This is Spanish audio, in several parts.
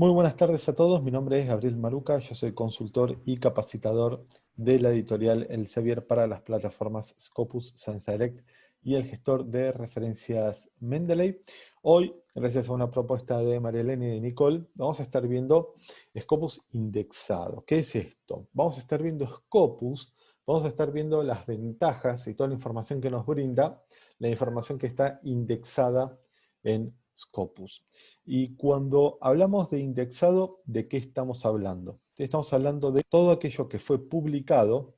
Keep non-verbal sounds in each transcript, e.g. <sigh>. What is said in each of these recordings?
Muy buenas tardes a todos, mi nombre es Gabriel Maruca, yo soy consultor y capacitador de la editorial Elsevier para las plataformas Scopus, SenseDirect y el gestor de referencias Mendeley. Hoy, gracias a una propuesta de Marielena y de Nicole, vamos a estar viendo Scopus indexado. ¿Qué es esto? Vamos a estar viendo Scopus, vamos a estar viendo las ventajas y toda la información que nos brinda, la información que está indexada en Scopus. Y cuando hablamos de indexado, ¿de qué estamos hablando? Estamos hablando de todo aquello que fue publicado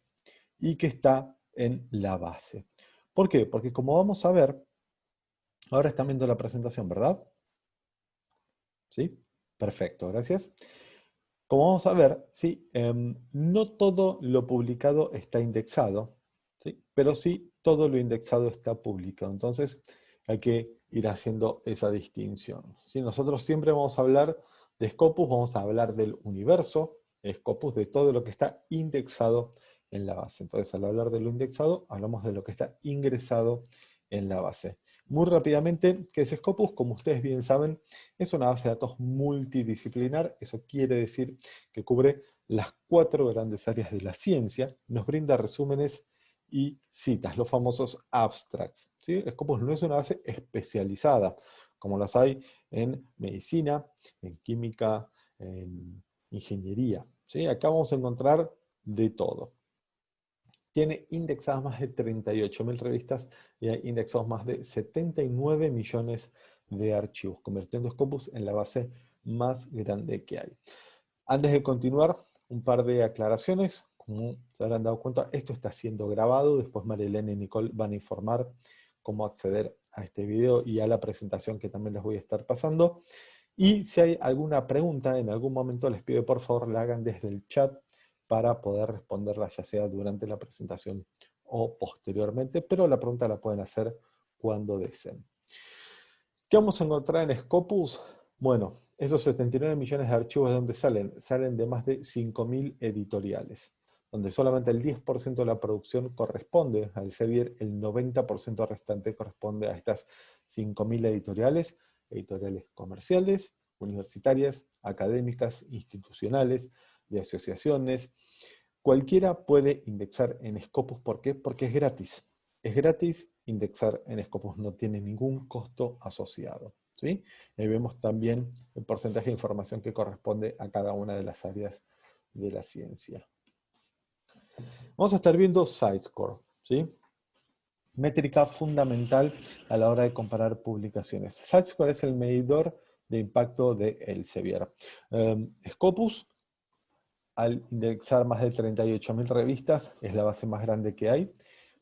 y que está en la base. ¿Por qué? Porque como vamos a ver, ahora están viendo la presentación, ¿verdad? ¿Sí? Perfecto, gracias. Como vamos a ver, ¿sí? Em, no todo lo publicado está indexado, ¿sí? pero sí todo lo indexado está publicado. Entonces hay que ir haciendo esa distinción. Si Nosotros siempre vamos a hablar de Scopus, vamos a hablar del universo, Scopus, de todo lo que está indexado en la base. Entonces, al hablar de lo indexado, hablamos de lo que está ingresado en la base. Muy rápidamente, ¿qué es Scopus? Como ustedes bien saben, es una base de datos multidisciplinar. Eso quiere decir que cubre las cuatro grandes áreas de la ciencia, nos brinda resúmenes y citas, los famosos abstracts. ¿sí? Scopus no es una base especializada, como las hay en medicina, en química, en ingeniería. ¿sí? Acá vamos a encontrar de todo. Tiene indexadas más de 38.000 revistas y hay indexados más de 79 millones de archivos, convirtiendo Scopus en la base más grande que hay. Antes de continuar, un par de aclaraciones. Como se habrán dado cuenta, esto está siendo grabado, después Marilene y Nicole van a informar cómo acceder a este video y a la presentación que también les voy a estar pasando. Y si hay alguna pregunta, en algún momento les pido por favor la hagan desde el chat para poder responderla ya sea durante la presentación o posteriormente, pero la pregunta la pueden hacer cuando deseen. ¿Qué vamos a encontrar en Scopus? Bueno, esos 79 millones de archivos de dónde salen? Salen de más de 5.000 editoriales donde solamente el 10% de la producción corresponde al Elsevier, el 90% restante corresponde a estas 5.000 editoriales, editoriales comerciales, universitarias, académicas, institucionales, de asociaciones. Cualquiera puede indexar en Scopus, ¿por qué? Porque es gratis. Es gratis indexar en Scopus, no tiene ningún costo asociado. ¿sí? Ahí vemos también el porcentaje de información que corresponde a cada una de las áreas de la ciencia. Vamos a estar viendo SiteScore, ¿sí? Métrica fundamental a la hora de comparar publicaciones. SiteScore es el medidor de impacto de Elsevier. Em, Scopus, al indexar más de 38.000 revistas, es la base más grande que hay.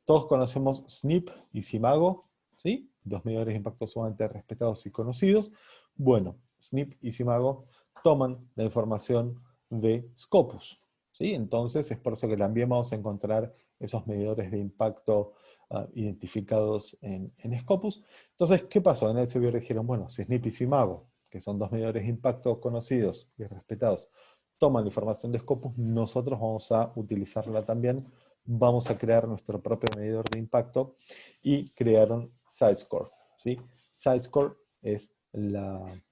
Todos conocemos SNP y Simago, ¿sí? Dos medidores de impacto sumamente respetados y conocidos. Bueno, SNP y Simago toman la información de Scopus, entonces es por eso que también vamos a encontrar esos medidores de impacto ah, identificados en, Scopus. Entonces, ¿qué pasó? En el CBR dijeron, bueno, si SNP y SIMAGO, que son dos medidores de impacto conocidos y respetados, toman la información de Scopus, nosotros vamos a utilizarla también, vamos a crear nuestro propio medidor de impacto y crearon SiteScore. ¿sí? SiteScore es la,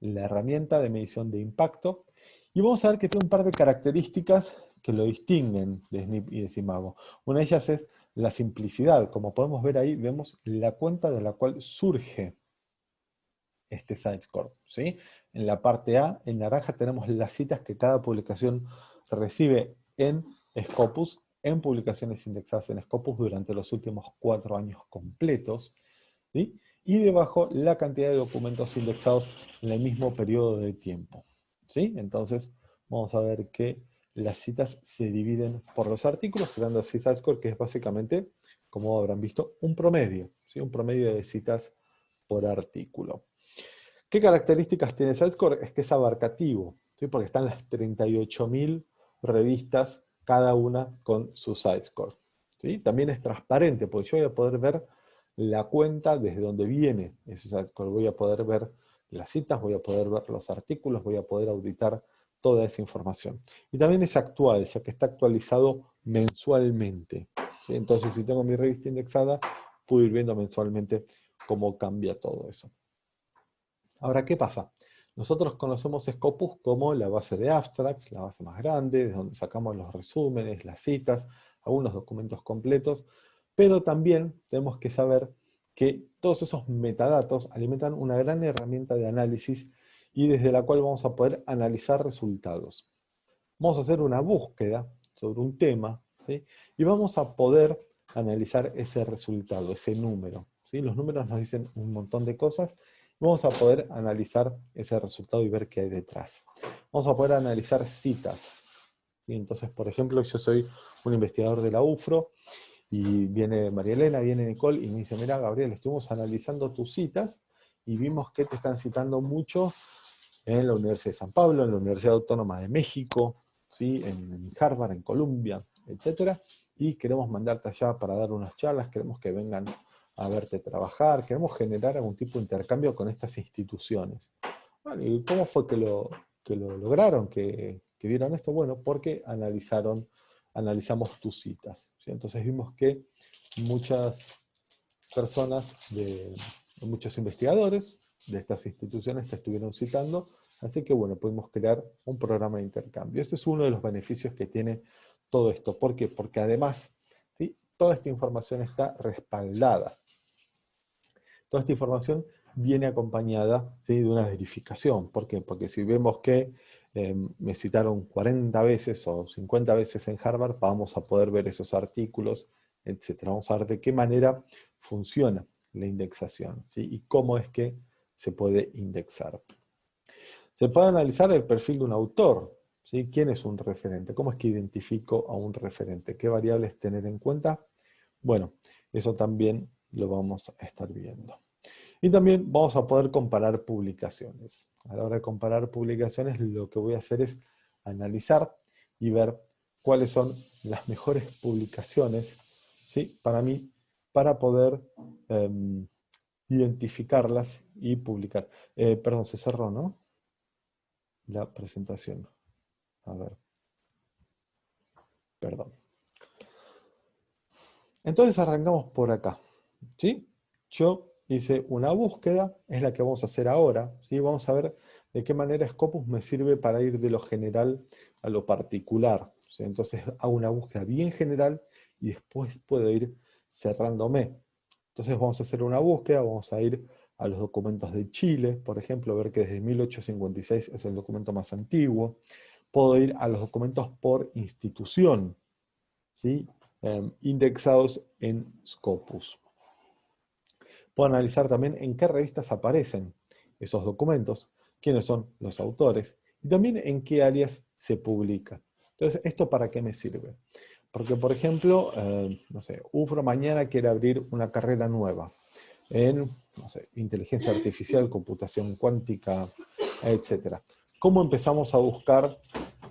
la herramienta de medición de impacto y vamos a ver que tiene un par de características que lo distinguen de SNP y de Simago. Una de ellas es la simplicidad. Como podemos ver ahí, vemos la cuenta de la cual surge este SiteScore. ¿sí? En la parte A, en naranja, tenemos las citas que cada publicación recibe en Scopus, en publicaciones indexadas en Scopus durante los últimos cuatro años completos. Y debajo, la cantidad de documentos indexados en el mismo periodo de tiempo. ¿Sí? Entonces, vamos a ver que las citas se dividen por los artículos, creando así SiteScore, que es básicamente, como habrán visto, un promedio, ¿sí? un promedio de citas por artículo. ¿Qué características tiene SiteScore? Es que es abarcativo, ¿sí? porque están las 38.000 revistas, cada una con su SiteScore. ¿sí? También es transparente, porque yo voy a poder ver la cuenta desde donde viene ese SiteScore. Voy a poder ver las citas, voy a poder ver los artículos, voy a poder auditar toda esa información. Y también es actual, ya que está actualizado mensualmente. Entonces, si tengo mi revista indexada, puedo ir viendo mensualmente cómo cambia todo eso. Ahora, ¿qué pasa? Nosotros conocemos Scopus como la base de abstract, la base más grande, de donde sacamos los resúmenes, las citas, algunos documentos completos, pero también tenemos que saber que todos esos metadatos alimentan una gran herramienta de análisis y desde la cual vamos a poder analizar resultados. Vamos a hacer una búsqueda sobre un tema, y vamos a poder analizar ese resultado, ese número. ¿sí? Los números nos dicen un montón de cosas, vamos a poder analizar ese resultado y ver qué hay detrás. Vamos a poder analizar citas. Entonces, por ejemplo, yo soy un investigador de la UFRO, y viene María Elena, viene Nicole, y me dice, mira Gabriel, estuvimos analizando tus citas, y vimos que te están citando mucho en la Universidad de San Pablo, en la Universidad Autónoma de México, ¿sí? en Harvard, en Columbia, etc. Y queremos mandarte allá para dar unas charlas, queremos que vengan a verte trabajar, queremos generar algún tipo de intercambio con estas instituciones. ¿Y cómo fue que lo, que lo lograron, que, vieron esto? Bueno, porque analizaron, analizamos tus citas. Entonces vimos que muchas personas, muchos investigadores de estas instituciones te estuvieron citando, así que bueno, pudimos crear un programa de intercambio. Ese es uno de los beneficios que tiene todo esto. ¿Por qué? Porque además, toda esta información está respaldada. Toda esta información viene acompañada de una verificación. ¿Por qué? Porque si vemos que eh, me citaron 40 veces o 50 veces en Harvard, vamos a poder ver esos artículos, etc. Vamos a ver de qué manera funciona la indexación y cómo es que se puede indexar. Se puede analizar el perfil de un autor, ¿Quién es un referente? ¿Cómo es que identifico a un referente? ¿Qué variables tener en cuenta? Bueno, eso también lo vamos a estar viendo. Y también vamos a poder comparar publicaciones. A la hora de comparar publicaciones, lo que voy a hacer es analizar y ver cuáles son las mejores publicaciones ¿sí? para mí, para poder em, identificarlas y publicar. Eh, perdón, se cerró, ¿no? La presentación. A ver. Perdón. Entonces arrancamos por acá. ¿sí? Yo hice una búsqueda, es la que vamos a hacer ahora. ¿sí? Vamos a ver de qué manera Scopus me sirve para ir de lo general a lo particular. Entonces hago una búsqueda bien general y después puedo ir cerrándome. Entonces vamos a hacer una búsqueda, vamos a ir a los documentos de Chile, por ejemplo, ver que desde 1856 es el documento más antiguo puedo ir a los documentos por institución, ¿sí? Em, indexados en Scopus. Puedo analizar también en qué revistas aparecen esos documentos, quiénes son los autores, y también en qué áreas se publica. Entonces, ¿esto para qué me sirve? Porque, por ejemplo, em, no sé, UFRO mañana quiere abrir una carrera nueva en, no sé, inteligencia artificial, computación cuántica, etc. ¿Cómo empezamos a buscar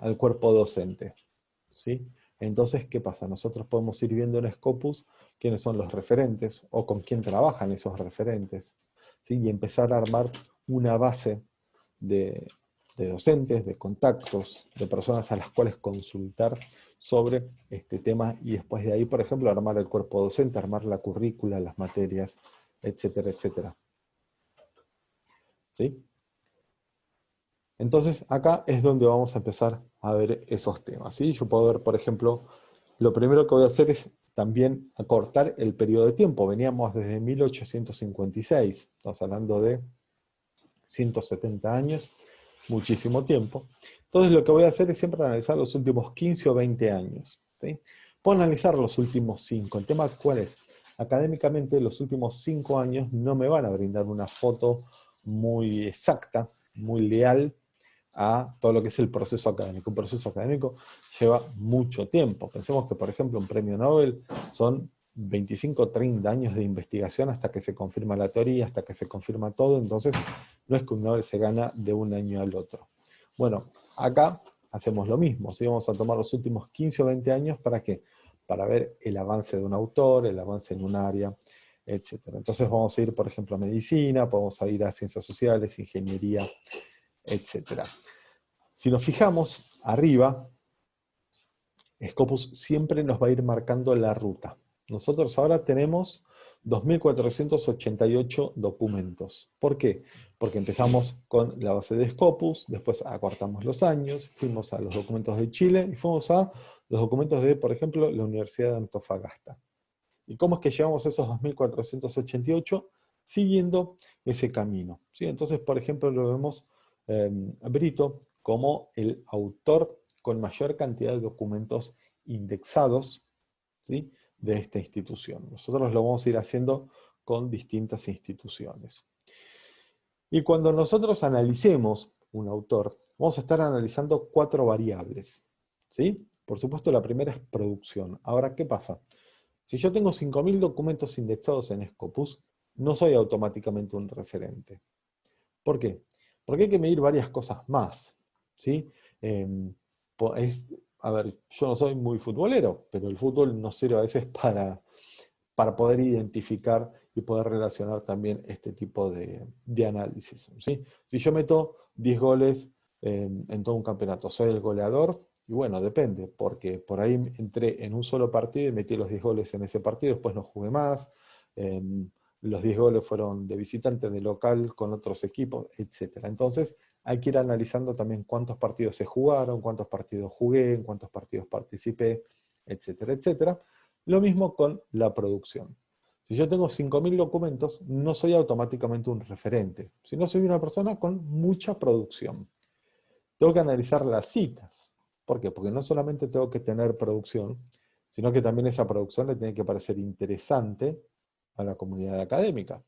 al cuerpo docente. ¿sí? Entonces, ¿qué pasa? Nosotros podemos ir viendo en Scopus quiénes son los referentes o con quién trabajan esos referentes. Y empezar a armar una base de, docentes, de contactos, de personas a las cuales consultar sobre este tema y después de ahí, por ejemplo, armar el cuerpo docente, armar la currícula, las materias, etcétera, etcétera. ¿Sí? Entonces acá es donde vamos a empezar a ver esos temas. ¿sí? Yo puedo ver, por ejemplo, lo primero que voy a hacer es también acortar el periodo de tiempo. Veníamos desde 1856, estamos hablando de 170 años, muchísimo tiempo. Entonces lo que voy a hacer es siempre analizar los últimos 15 o 20 años. ¿sí? Puedo analizar los últimos 5. El tema cuál es? Académicamente los últimos 5 años no me van a brindar una foto muy exacta, muy leal a todo lo que es el proceso académico. Un proceso académico lleva mucho tiempo. Pensemos que, por ejemplo, un premio Nobel son 25 o 30 años de investigación hasta que se confirma la teoría, hasta que se confirma todo, entonces no es que un Nobel se gana de un año al otro. Bueno, acá hacemos lo mismo, si vamos a tomar los últimos 15 o 20 años, ¿para qué? Para ver el avance de un autor, el avance en un área, etc. Entonces vamos a ir, por ejemplo, a medicina, podemos ir a ciencias sociales, ingeniería, etc. Si nos fijamos arriba, Scopus siempre nos va a ir marcando la ruta. Nosotros ahora tenemos 2.488 documentos. ¿Por qué? Porque empezamos con la base de Scopus, después acortamos los años, fuimos a los documentos de Chile y fuimos a los documentos de, por ejemplo, la Universidad de Antofagasta. ¿Y cómo es que llevamos esos 2.488? Siguiendo ese camino. ¿sí? Entonces, por ejemplo, lo vemos eh, Brito como el autor con mayor cantidad de documentos indexados ¿sí? de esta institución. Nosotros lo vamos a ir haciendo con distintas instituciones. Y cuando nosotros analicemos un autor, vamos a estar analizando cuatro variables. ¿sí? Por supuesto, la primera es producción. Ahora, ¿qué pasa? Si yo tengo 5.000 documentos indexados en Scopus, no soy automáticamente un referente. ¿Por qué? Porque hay que medir varias cosas más. ¿sí? Em, a ver, yo no soy muy futbolero, pero el fútbol nos sirve a veces para, para poder identificar y poder relacionar también este tipo de, análisis. ¿sí? Si yo meto 10 goles en todo un campeonato, ¿soy el goleador? Y bueno, depende, porque por ahí entré en un solo partido y metí los 10 goles en ese partido, después no jugué más, los 10 goles fueron de visitante, de local, con otros equipos, etc. Entonces, hay que ir analizando también cuántos partidos se jugaron, cuántos partidos jugué, en cuántos partidos participé, etcétera, etcétera. Lo mismo con la producción. Si yo tengo 5.000 documentos, no soy automáticamente un referente, sino soy una persona con mucha producción. Tengo que analizar las citas. ¿Por qué? Porque no solamente tengo que tener producción, sino que también esa producción le tiene que parecer interesante a la comunidad académica.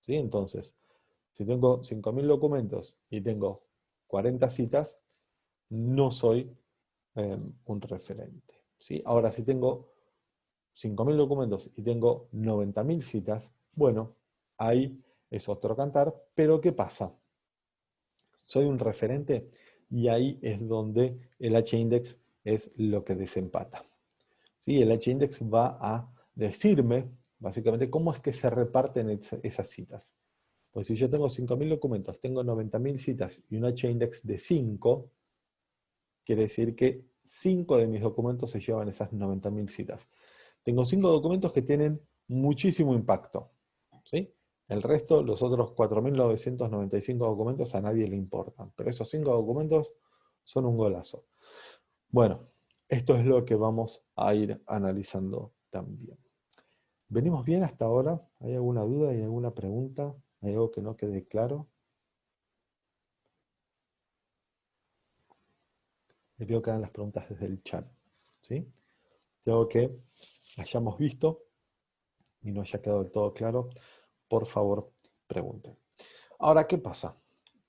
¿Sí? Entonces, si tengo 5.000 documentos y tengo 40 citas, no soy em, un referente. ¿sí? Ahora, si tengo 5.000 documentos y tengo 90.000 citas, bueno, ahí es otro cantar, pero ¿qué pasa? Soy un referente y ahí es donde el H-index es lo que desempata. ¿Sí? El H-index va a decirme, básicamente, cómo es que se reparten esas citas. Pues si yo tengo 5.000 documentos, tengo 90.000 citas y un H-index de 5, quiere decir que 5 de mis documentos se llevan esas 90.000 citas. Tengo 5 documentos que tienen muchísimo impacto. ¿sí? El resto, los otros 4.995 documentos, a nadie le importan. Pero esos 5 documentos son un golazo. Bueno, esto es lo que vamos a ir analizando también. ¿Venimos bien hasta ahora? ¿Hay alguna duda? ¿Hay alguna pregunta? ¿Hay algo que no quede claro? Le pido que hagan las preguntas desde el chat. ¿sí? Tengo que hayamos visto y no haya quedado del todo claro, por favor, pregunten. Ahora, ¿qué pasa?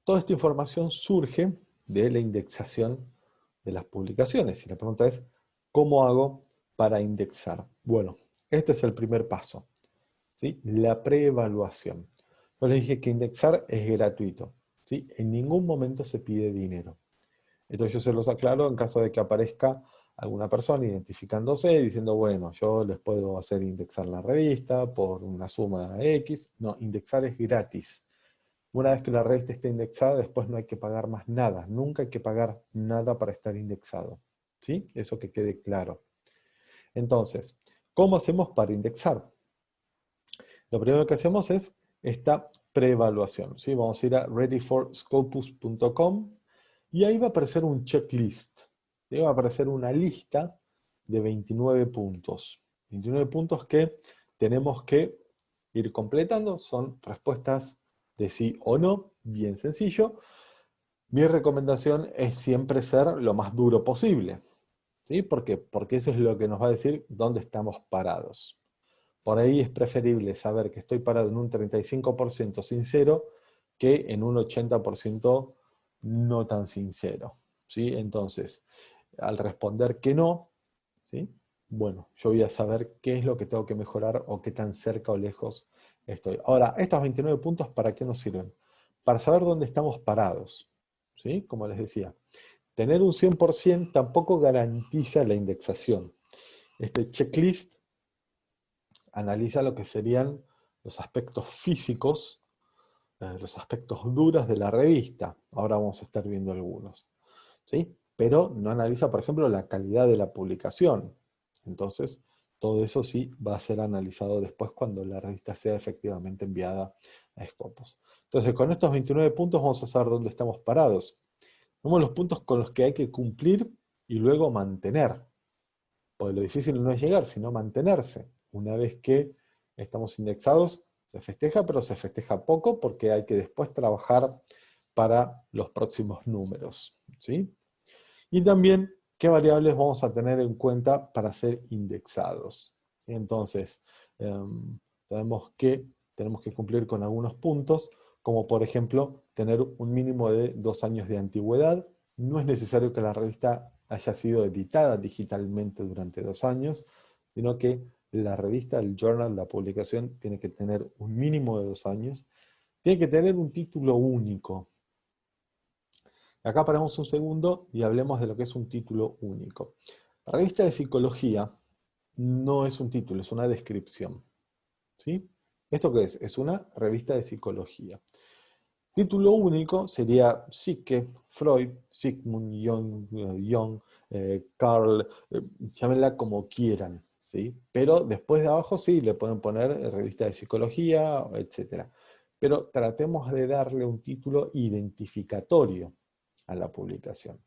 Toda esta información surge de la indexación de las publicaciones. Y la pregunta es, ¿cómo hago para indexar? Bueno, este es el primer paso. ¿sí? La preevaluación. Yo les dije que indexar es gratuito. ¿sí? En ningún momento se pide dinero. Entonces yo se los aclaro en caso de que aparezca alguna persona identificándose, diciendo, bueno, yo les puedo hacer indexar la revista por una suma X. No, indexar es gratis. Una vez que la revista esté indexada, después no hay que pagar más nada. Nunca hay que pagar nada para estar indexado. ¿Sí? Eso que quede claro. Entonces, ¿cómo hacemos para indexar? Lo primero que hacemos es esta preevaluación. ¿sí? Vamos a ir a readyforscopus.com y ahí va a aparecer un checklist. Va a aparecer una lista de 29 puntos. 29 puntos que tenemos que ir completando. Son respuestas de sí o no, bien sencillo. Mi recomendación es siempre ser lo más duro posible. ¿Sí? ¿Por qué? Porque eso es lo que nos va a decir dónde estamos parados. Por ahí es preferible saber que estoy parado en un 35% sincero que en un 80% no tan sincero. ¿sí? Entonces, al responder que no, ¿sí? bueno, yo voy a saber qué es lo que tengo que mejorar o qué tan cerca o lejos estoy. Ahora, estos 29 puntos, ¿para qué nos sirven? Para saber dónde estamos parados. ¿sí? Como les decía, tener un 100% tampoco garantiza la indexación. Este checklist analiza lo que serían los aspectos físicos, eh, los aspectos duros de la revista. Ahora vamos a estar viendo algunos. ¿sí? Pero no analiza, por ejemplo, la calidad de la publicación. Entonces, Todo eso sí va a ser analizado después cuando la revista sea efectivamente enviada a Scopus. Entonces, con estos 29 puntos vamos a saber dónde estamos parados. Vemos los puntos con los que hay que cumplir y luego mantener. Porque lo difícil no es llegar, sino mantenerse. Una vez que estamos indexados, se festeja, pero se festeja poco porque hay que después trabajar para los próximos números. ¿sí? Y también qué variables vamos a tener en cuenta para ser indexados. Entonces, em, sabemos que tenemos que cumplir con algunos puntos, como por ejemplo, tener un mínimo de dos años de antigüedad. No es necesario que la revista haya sido editada digitalmente durante dos años, sino que la revista, el journal, la publicación, tiene que tener un mínimo de dos años. Tiene que tener un título único. Acá paramos un segundo y hablemos de lo que es un título único. La revista de psicología no es un título, es una descripción. ¿Sí? ¿Esto qué es? Es una revista de psicología. Título único sería Psique, Freud, Sigmund, Jung, eh, Carl, eh, llámenla como quieran, ¿sí? Pero después de abajo sí, le pueden poner revista de psicología, etc. Pero tratemos de darle un título identificatorio a la publicación.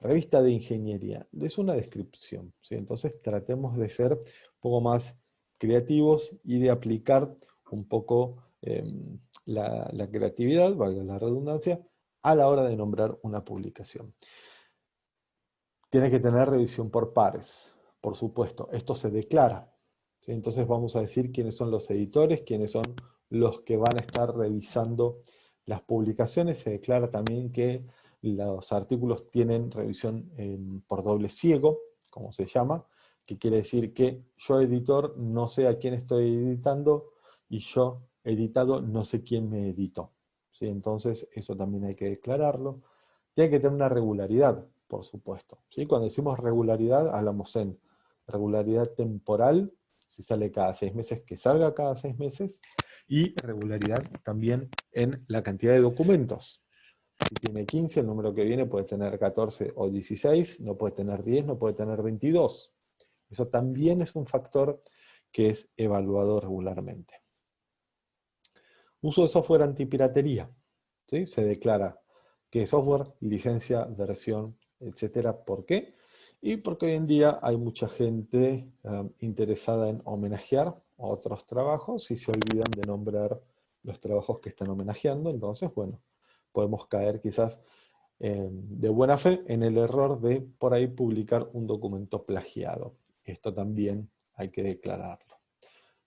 Revista de ingeniería, es una descripción, ¿sí? entonces tratemos de ser un poco más creativos y de aplicar un poco em, la, la, creatividad, valga la redundancia, a la hora de nombrar una publicación. Tiene que tener revisión por pares, por supuesto. Esto se declara. Entonces vamos a decir quiénes son los editores, quiénes son los que van a estar revisando las publicaciones. Se declara también que los artículos tienen revisión por doble ciego, como se llama, que quiere decir que yo editor no sé a quién estoy editando y yo editado no sé quién me editó. ¿sí? Entonces eso también hay que declararlo. Tiene que tener una regularidad, por supuesto. ¿sí? Cuando decimos regularidad, hablamos en regularidad temporal, si sale cada seis meses, que salga cada seis meses, y regularidad también en la cantidad de documentos. Si tiene 15, el número que viene puede tener 14 o 16, no puede tener 10, no puede tener 22. Eso también es un factor que es evaluado regularmente. Uso de software antipiratería. ¿sí? Se declara que software, licencia, versión, etcétera. ¿Por qué? Y porque hoy en día hay mucha gente um, interesada en homenajear otros trabajos y se olvidan de nombrar los trabajos que están homenajeando. Entonces, bueno, podemos caer quizás eh, de buena fe en el error de por ahí publicar un documento plagiado. Esto también hay que declararlo.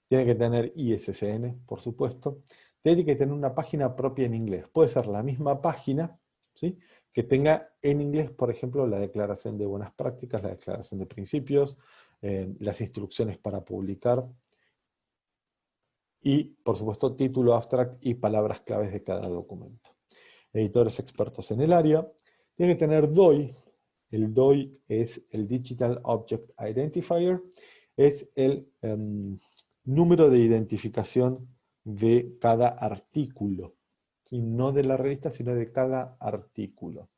Tiene que tener ISSN, por supuesto. Tiene que tener una página propia en inglés. Puede ser la misma página, ¿sí? que tenga en inglés, por ejemplo, la declaración de buenas prácticas, la declaración de principios, eh, las instrucciones para publicar, y, por supuesto, título abstract y palabras claves de cada documento editores expertos en el área. Tiene que tener DOI. El DOI es el Digital Object Identifier. Es el em, número de identificación de cada artículo. Y no de la revista, sino de cada artículo.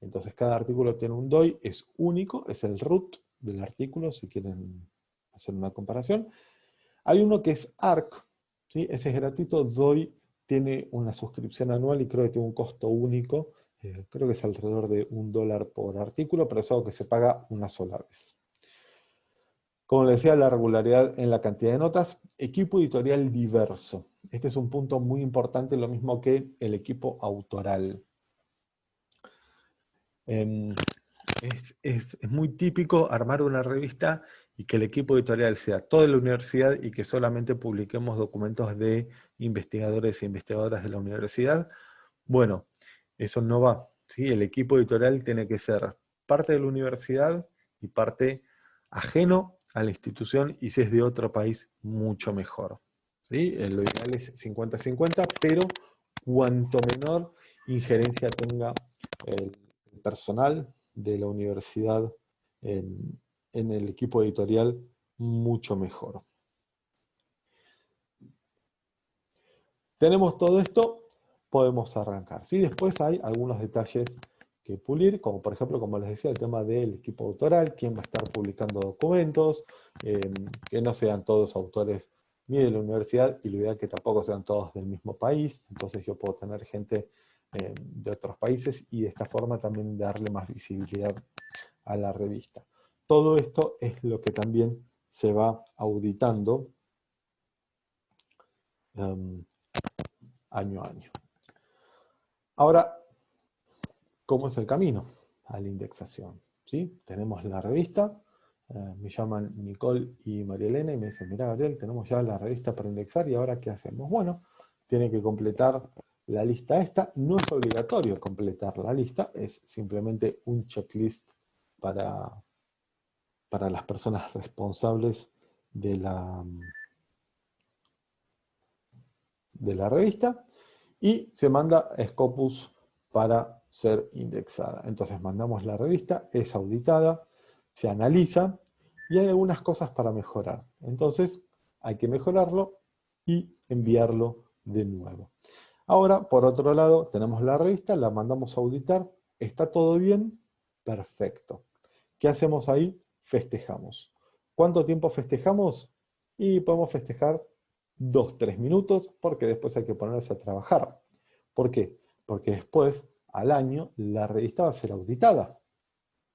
Entonces cada artículo tiene un DOI, es único, es el root del artículo, si quieren hacer una comparación. Hay uno que es ARC, ese es gratuito, DOI tiene una suscripción anual y creo que tiene un costo único, eh, creo que es alrededor de un dólar por artículo, pero es algo que se paga una sola vez. Como les decía, la regularidad en la cantidad de notas. Equipo editorial diverso. Este es un punto muy importante, lo mismo que el equipo autoral. Em, es, muy típico armar una revista y que el equipo editorial sea toda la universidad y que solamente publiquemos documentos de investigadores e investigadoras de la universidad. Bueno, eso no va. ¿sí? El equipo editorial tiene que ser parte de la universidad y parte ajeno a la institución y si es de otro país, mucho mejor. ¿sí? Eh, lo ideal es 50-50, pero cuanto menor injerencia tenga el personal de la universidad en, el equipo editorial, mucho mejor. Tenemos todo esto, podemos arrancar. ¿sí? Después hay algunos detalles pulir, como por ejemplo, como les decía, el tema del equipo autoral, quién va a estar publicando documentos, em, que no sean todos autores ni de la universidad, y lo ideal que tampoco sean todos del mismo país, entonces yo puedo tener gente em, de otros países, y de esta forma también darle más visibilidad a la revista. Todo esto es lo que también se va auditando em, año a año. Ahora, ¿cómo es el camino a la indexación? ¿Sí? Tenemos la revista, eh, me llaman Nicole y María Elena y me dicen, mira Gabriel, tenemos ya la revista para indexar y ahora ¿qué hacemos? Bueno, tiene que completar la lista esta. No es obligatorio completar la lista, es simplemente un checklist para, para las personas responsables de la, de la revista y se manda Scopus para ser indexada. Entonces mandamos la revista, es auditada, se analiza y hay algunas cosas para mejorar. Entonces hay que mejorarlo y enviarlo de nuevo. Ahora, por otro lado, tenemos la revista, la mandamos a auditar, ¿está todo bien? Perfecto. ¿Qué hacemos ahí? Festejamos. ¿Cuánto tiempo festejamos? Y podemos festejar dos, tres minutos, porque después hay que ponerse a trabajar. ¿Por qué? Porque después, al año, la revista va a ser auditada.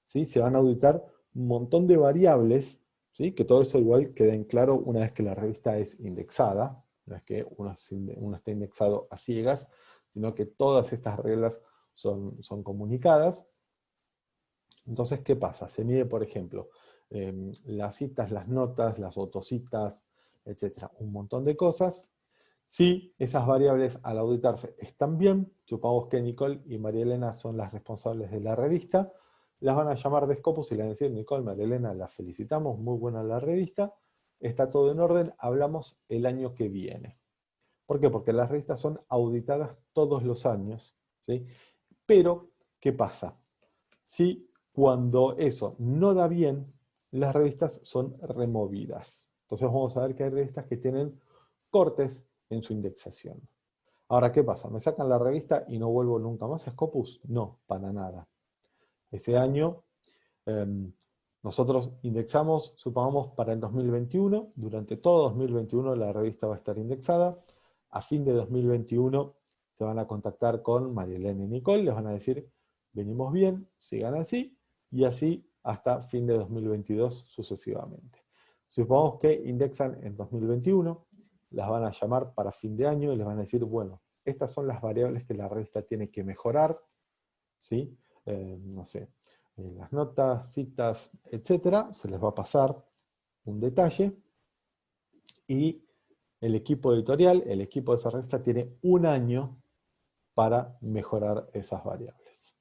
¿sí? Se van a auditar un montón de variables, ¿sí? que todo eso igual quede en claro una vez que la revista es indexada, no es que uno, esté indexado a ciegas, sino que todas estas reglas son, son comunicadas. Entonces, ¿qué pasa? Se mide, por ejemplo, em, las citas, las notas, las autocitas, etcétera, un montón de cosas. Si esas variables al auditarse están bien, supongamos que Nicole y María Elena son las responsables de la revista, las van a llamar de Scopus y le van a decir, Nicole, María Elena, la felicitamos, muy buena la revista, está todo en orden, hablamos el año que viene. ¿Por qué? Porque las revistas son auditadas todos los años, ¿sí? Pero, ¿qué pasa? Si cuando eso no da bien, las revistas son removidas. Entonces vamos a ver que hay revistas que tienen cortes en su indexación. Ahora, ¿qué pasa? ¿Me sacan la revista y no vuelvo nunca más a Scopus? No, para nada. Ese año em, nosotros indexamos, supongamos, para el 2021. Durante todo 2021 la revista va a estar indexada. A fin de 2021 se van a contactar con Marielena y Nicole, les van a decir, venimos bien, sigan así, y así hasta fin de 2022 sucesivamente. Supongamos que indexan en 2021, las van a llamar para fin de año y les van a decir, bueno, estas son las variables que la revista tiene que mejorar, ¿sí? Eh, no sé, eh, las notas, citas, etcétera, se les va a pasar un detalle, y el equipo editorial, el equipo de esa revista, tiene un año para mejorar esas variables.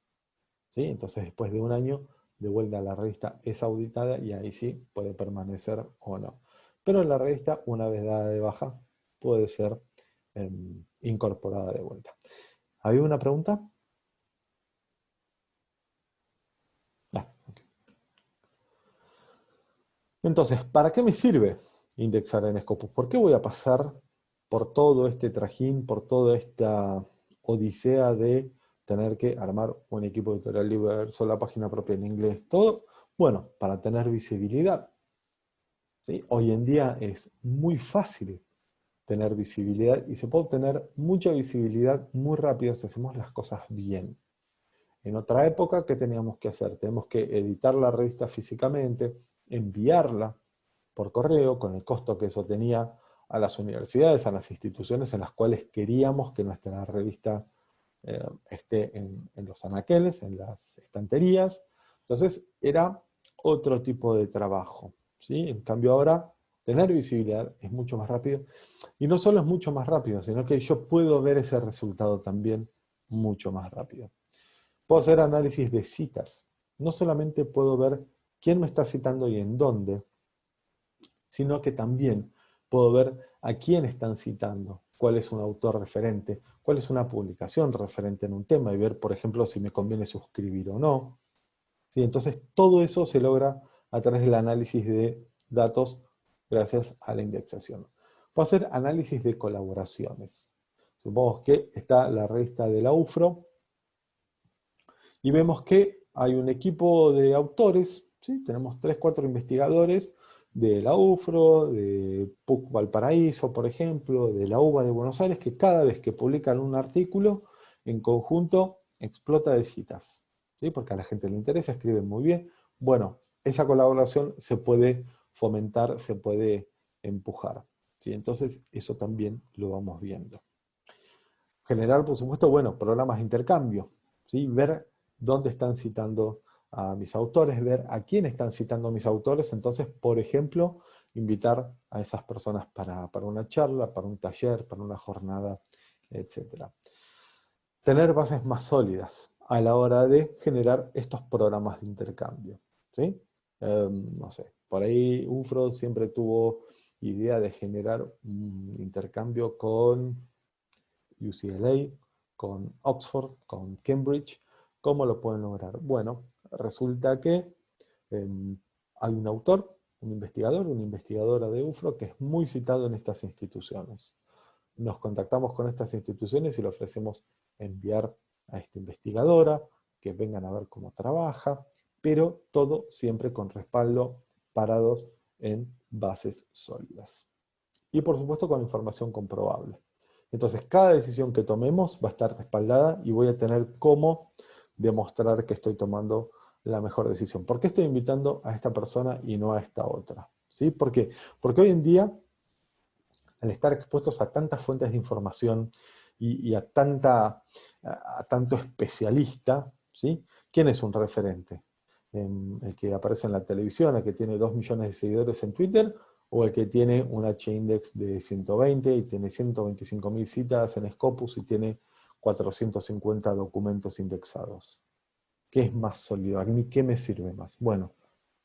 ¿Sí? Entonces, después de un año, de vuelta a la revista es auditada y ahí sí puede permanecer o no. Pero la revista, una vez dada de baja, puede ser em, incorporada de vuelta. ¿Había una pregunta? Ah, Entonces, ¿para qué me sirve indexar en Scopus? ¿Por qué voy a pasar por todo este trajín, por toda esta odisea de tener que armar un equipo editorial libre, la página propia en inglés, todo, bueno, para tener visibilidad. Hoy en día es muy fácil tener visibilidad y se puede obtener mucha visibilidad muy rápido si hacemos las cosas bien. En otra época, ¿qué teníamos que hacer? Tenemos que editar la revista físicamente, enviarla por correo, con el costo que eso tenía a las universidades, a las instituciones en las cuales queríamos que nuestra revista eh, esté en, los anaqueles, en las estanterías. Entonces era otro tipo de trabajo. En cambio ahora, tener visibilidad es mucho más rápido. Y no solo es mucho más rápido, sino que yo puedo ver ese resultado también mucho más rápido. Puedo hacer análisis de citas. No solamente puedo ver quién me está citando y en dónde, sino que también puedo ver a quién están citando, cuál es un autor referente, cuál es una publicación referente en un tema y ver, por ejemplo, si me conviene suscribir o no. ¿Sí? Entonces, todo eso se logra a través del análisis de datos gracias a la indexación. Puedo hacer análisis de colaboraciones. Supongamos que está la revista de la UFRO Y vemos que hay un equipo de autores, ¿sí? tenemos tres, cuatro investigadores de la UFRO, de PUC Valparaíso, por ejemplo, de la UBA de Buenos Aires, que cada vez que publican un artículo, en conjunto explota de citas. ¿sí? Porque a la gente le interesa, escriben muy bien. Bueno, esa colaboración se puede fomentar, se puede empujar. ¿sí? Entonces, eso también lo vamos viendo. Generar, por supuesto, bueno, programas de intercambio. ¿sí? Ver dónde están citando a mis autores, ver a quién están citando mis autores, entonces, por ejemplo, invitar a esas personas para, una charla, para un taller, para una jornada, etc. Tener bases más sólidas a la hora de generar estos programas de intercambio. ¿sí? Em, no sé, por ahí UFRO siempre tuvo idea de generar un intercambio con UCLA, con Oxford, con Cambridge. ¿Cómo lo pueden lograr? Bueno, resulta que em, hay un autor, un investigador, una investigadora de UFRO que es muy citado en estas instituciones. Nos contactamos con estas instituciones y le ofrecemos enviar a esta investigadora, que vengan a ver cómo trabaja, pero todo siempre con respaldo parados en bases sólidas. Y por supuesto con información comprobable. Entonces cada decisión que tomemos va a estar respaldada y voy a tener cómo demostrar que estoy tomando la mejor decisión. ¿Por qué estoy invitando a esta persona y no a esta otra? ¿Sí? ¿Por qué? Porque hoy en día, al estar expuestos a tantas fuentes de información y, a, tanta, a, tanto especialista, ¿sí? ¿quién es un referente? ¿El que aparece en la televisión, el que tiene 2 millones de seguidores en Twitter, o el que tiene un H-index de 120 y tiene 125.000 citas en Scopus y tiene 450 documentos indexados? ¿Qué es más sólido? ¿A mí qué me sirve más? Bueno,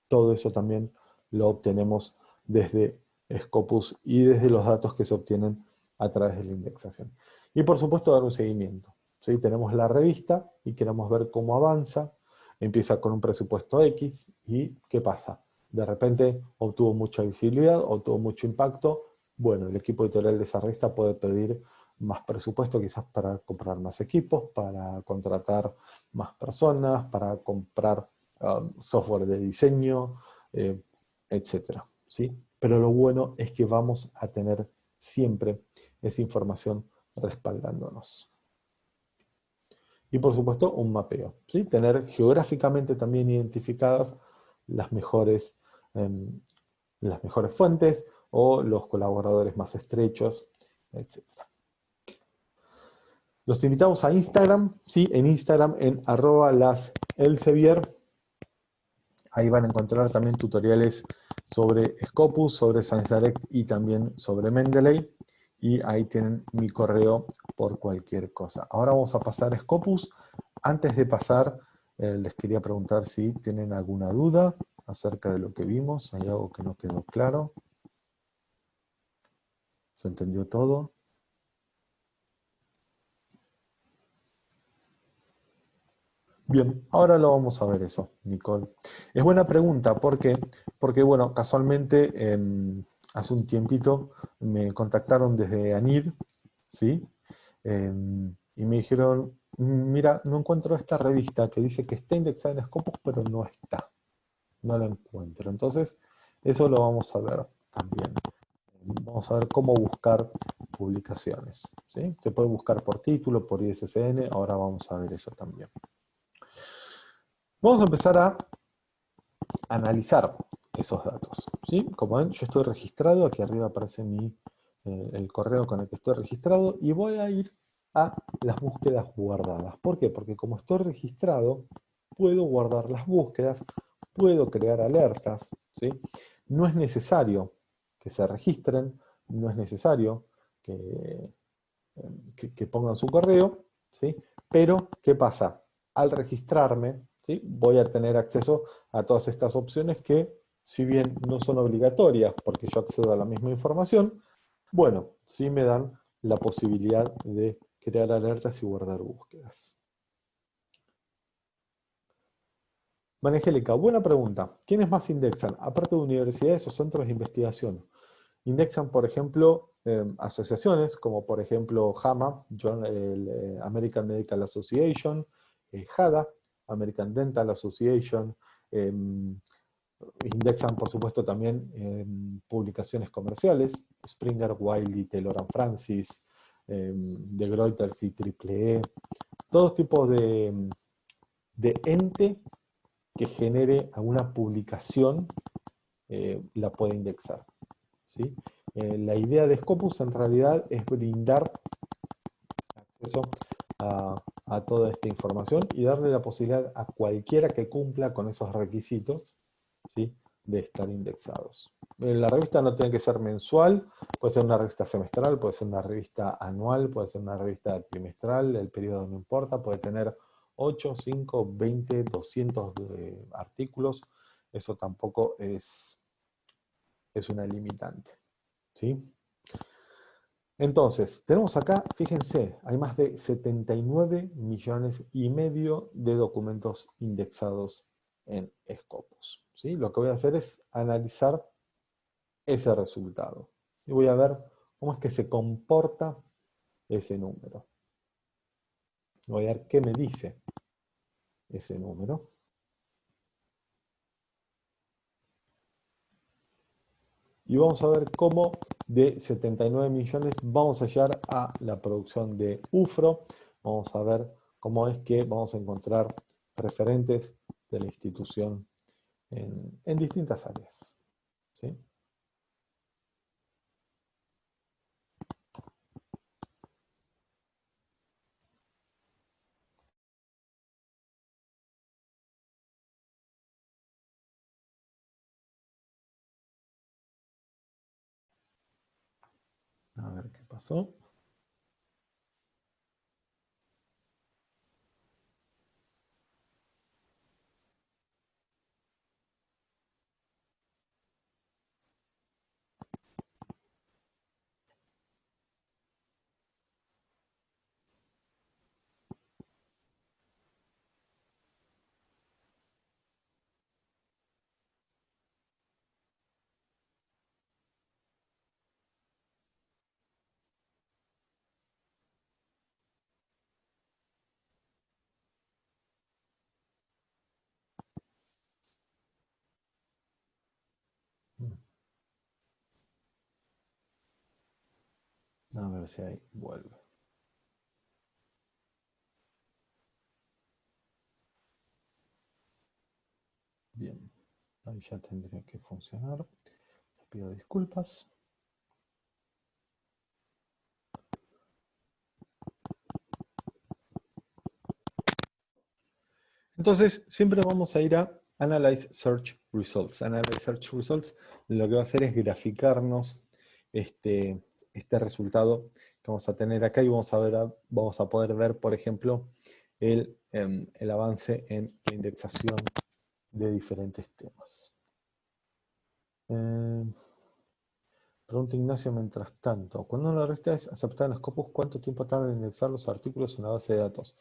todo eso también lo obtenemos desde Scopus y desde los datos que se obtienen a través de la indexación. Y por supuesto dar un seguimiento. ¿sí? Tenemos la revista y queremos ver cómo avanza, empieza con un presupuesto X y ¿qué pasa? De repente obtuvo mucha visibilidad, obtuvo mucho impacto, bueno, el equipo editorial de esa revista puede pedir más presupuesto quizás para comprar más equipos, para contratar más personas, para comprar um, software de diseño, eh, etc. ¿sí? Pero lo bueno es que vamos a tener siempre esa información respaldándonos. Y por supuesto un mapeo, ¿sí? tener geográficamente también identificadas las mejores, em, las mejores fuentes o los colaboradores más estrechos, etc. Los invitamos a Instagram, ¿sí? en Instagram en arroba las Elsevier. Ahí van a encontrar también tutoriales sobre Scopus, sobre Direct y también sobre Mendeley. Y ahí tienen mi correo por cualquier cosa. Ahora vamos a pasar a Scopus. Antes de pasar, eh, les quería preguntar si tienen alguna duda acerca de lo que vimos. ¿Hay algo que no quedó claro? ¿Se entendió todo? Bien, ahora lo vamos a ver eso, Nicole. Es buena pregunta, ¿por qué? Porque, bueno, casualmente hace un tiempito me contactaron desde ANID, ¿sí? Em, y me dijeron, mira, no encuentro esta revista que dice que está indexada en Scopus, pero no está. No la encuentro. Entonces, eso lo vamos a ver también. Vamos a ver cómo buscar publicaciones. ¿sí? Se puede buscar por título, por ISSN, ahora vamos a ver eso también. Vamos a empezar a analizar esos datos. ¿sí? Como ven, yo estoy registrado, aquí arriba aparece mi, el correo con el que estoy registrado, y voy a ir a las búsquedas guardadas. ¿Por qué? Porque como estoy registrado, puedo guardar las búsquedas, puedo crear alertas, ¿sí? No es necesario que se registren, no es necesario que, que pongan su correo, ¿sí? Pero, ¿qué pasa? Al registrarme, voy a tener acceso a todas estas opciones que, si bien no son obligatorias porque yo accedo a la misma información, bueno, sí me dan la posibilidad de crear alertas y guardar búsquedas. Angélica, buena pregunta. ¿Quiénes más indexan? Aparte de universidades o centros de investigación. Indexan, por ejemplo, em, asociaciones como por ejemplo JAMA, eh, American Medical Association, eh, American Dental Association, em, indexan por supuesto también em, publicaciones comerciales, Springer, Wiley, Taylor Francis, de Reuters y Triple E, todo tipo de, de ente que genere alguna publicación eh, la puede indexar. ¿sí? Eh, la idea de Scopus en realidad es brindar acceso a, toda esta información y darle la posibilidad a cualquiera que cumpla con esos requisitos de estar indexados. La revista no tiene que ser mensual, puede ser una revista semestral, puede ser una revista anual, puede ser una revista trimestral, el periodo no importa, puede tener 8, 5, 20, 200 artículos, eso tampoco es, es una limitante. ¿sí? Entonces, tenemos acá, fíjense, hay más de 79 millones y medio de documentos indexados en Scopus. Lo que voy a hacer es analizar ese resultado. Y voy a ver cómo es que se comporta ese número. Voy a ver qué me dice ese número. Y vamos a ver cómo de 79 millones vamos a llegar a la producción de UFRO. Vamos a ver cómo es que vamos a encontrar referentes de la institución en, distintas áreas. ¿sí? A ver qué pasó. A ver si ahí vuelve. Bien, ahí ya tendría que funcionar. Les pido disculpas. Entonces, siempre vamos a ir a Analyze Search Results. Analyze Search Results lo que va a hacer es graficarnos este, este resultado que vamos a tener acá y vamos a, ver, vamos a poder ver, por ejemplo, el, em, el avance en la indexación de diferentes temas. Eh, pregunta Ignacio, mientras tanto, cuando una revista es aceptada en Scopus, ¿cuánto tiempo tarda en indexar los artículos en la base de datos?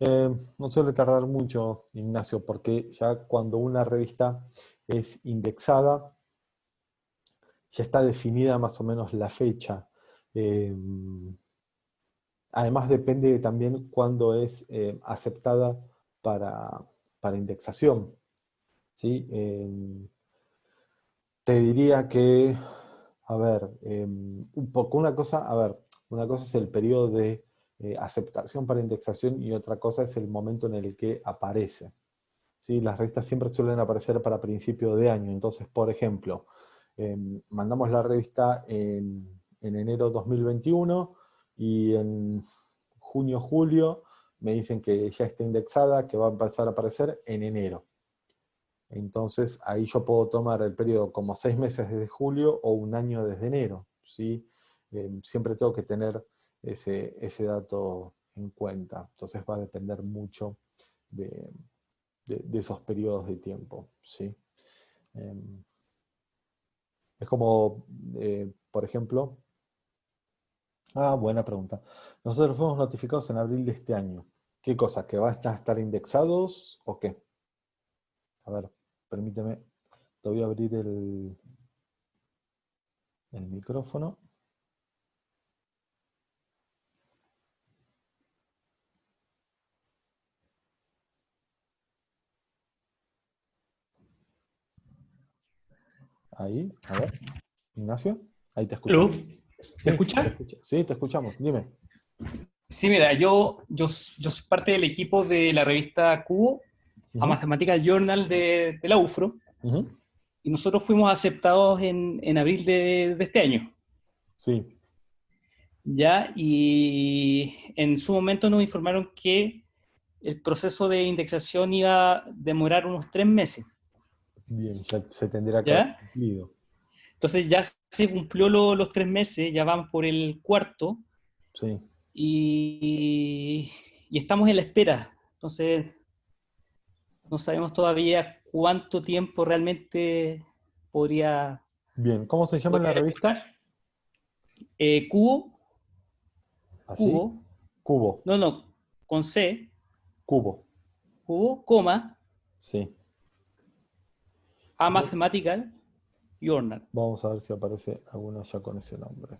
Eh, no suele tardar mucho, Ignacio, porque ya cuando una revista es indexada, ya está definida más o menos la fecha Em, además depende también cuándo es eh, aceptada para, indexación. ¿sí? Em, te diría que, a ver, em, un poco una cosa, a ver, una cosa es el periodo de eh, aceptación para indexación y otra cosa es el momento en el que aparece. ¿sí? Las revistas siempre suelen aparecer para principio de año, entonces, por ejemplo, mandamos la revista en en enero 2021 y en junio, julio me dicen que ya está indexada, que va a empezar a aparecer en enero. Entonces ahí yo puedo tomar el periodo como seis meses desde julio o un año desde enero. ¿sí? Eh, siempre tengo que tener ese, ese, dato en cuenta. Entonces va a depender mucho de, esos periodos de tiempo. ¿sí? Em, es como, eh, por ejemplo, Ah, buena pregunta. Nosotros fuimos notificados en abril de este año. ¿Qué cosa? ¿Que van a estar indexados o qué? A ver, permíteme. Te voy a abrir el, el micrófono. Ahí, a ver. Ignacio, ahí te escucho. ¿Me escucha? Sí, te escuchamos, dime. Sí, mira, yo, yo, yo soy parte del equipo de la revista Cubo, a Mathematical Journal de, la UFRO, y nosotros fuimos aceptados en, en abril de, de, este año. Sí. Ya, y en su momento nos informaron que el proceso de indexación iba a demorar unos tres meses. Bien, ya se tendría que cumplido. Entonces ya se cumplió los tres meses, ya vamos por el cuarto. Sí. Y, estamos en la espera. Entonces, no sabemos todavía cuánto tiempo realmente podría... Bien, ¿cómo se llama la revista? Eh, Cubo. ¿Así? Cubo. Cubo. No, no, con C. Cubo. Cubo, coma. Sí. A Mathematical Journal. Vamos a ver si aparece alguna ya con ese nombre.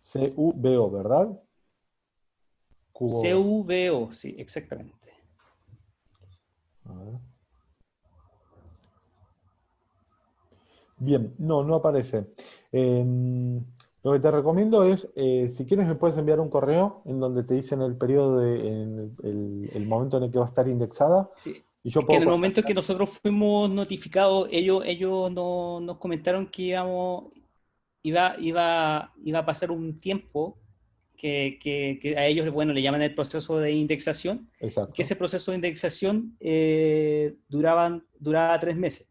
C-U-B-O, ¿verdad? C-U-B-O, sí, exactamente. Bien, no, no aparece. Em, lo que te recomiendo es, eh, si quieres me puedes enviar un correo en donde te dicen el periodo, de, en el, momento en el que va a estar indexada. Sí. Y yo que en el momento en que nosotros fuimos notificados, ellos, ellos no, nos comentaron que íbamos, iba, iba, iba a pasar un tiempo que, que, a ellos bueno, le llaman el proceso de indexación, Exacto. que ese proceso de indexación eh, duraban, duraba tres meses.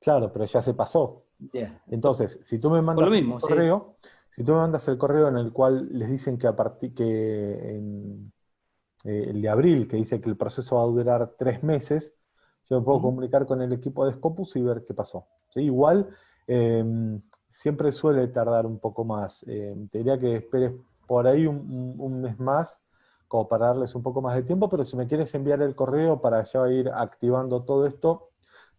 Claro, pero ya se pasó. Entonces, si tú me mandas el correo, si tú me mandas el correo en el cual les dicen que a partir que en, eh, el de abril, que dice que el proceso va a durar tres meses, yo me puedo comunicar con el equipo de Scopus y ver qué pasó. Igual, em, siempre suele tardar un poco más. Em, te diría que esperes por ahí un, mes más, como para darles un poco más de tiempo, pero si me quieres enviar el correo para ya ir activando todo esto,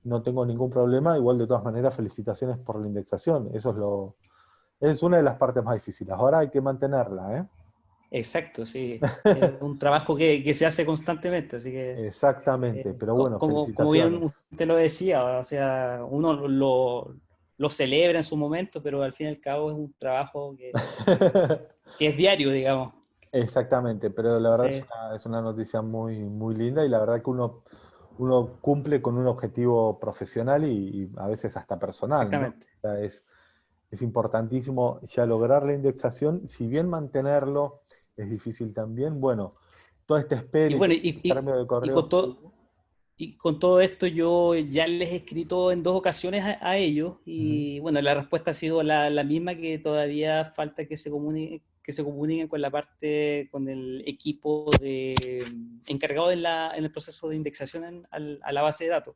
no tengo ningún problema. Igual, de todas maneras, felicitaciones por la indexación. Eso es lo... Es una de las partes más difíciles. Ahora hay que mantenerla, ¿eh? Exacto, sí. <laughs> es un trabajo que, se hace constantemente, así que... Exactamente, eh, pero bueno, como, como bien usted lo decía, o sea, uno lo, lo, celebra en su momento, pero al fin y al cabo es un trabajo que, <laughs> que es diario, digamos. Exactamente, pero la verdad es, una, es, una, noticia muy, muy linda y la verdad que uno uno cumple con un objetivo profesional y, a veces hasta personal. es, es importantísimo ya lograr la indexación, si bien mantenerlo es difícil también, bueno, toda esta espera y, bueno, y, de correo... con todo, y, con todo, esto yo ya les he escrito en dos ocasiones a, ellos y bueno, la respuesta ha sido la, la, misma que todavía falta que se comunique, que se comuniquen con la parte, con el equipo de, encargado en, la, en el proceso de indexación a la base de datos.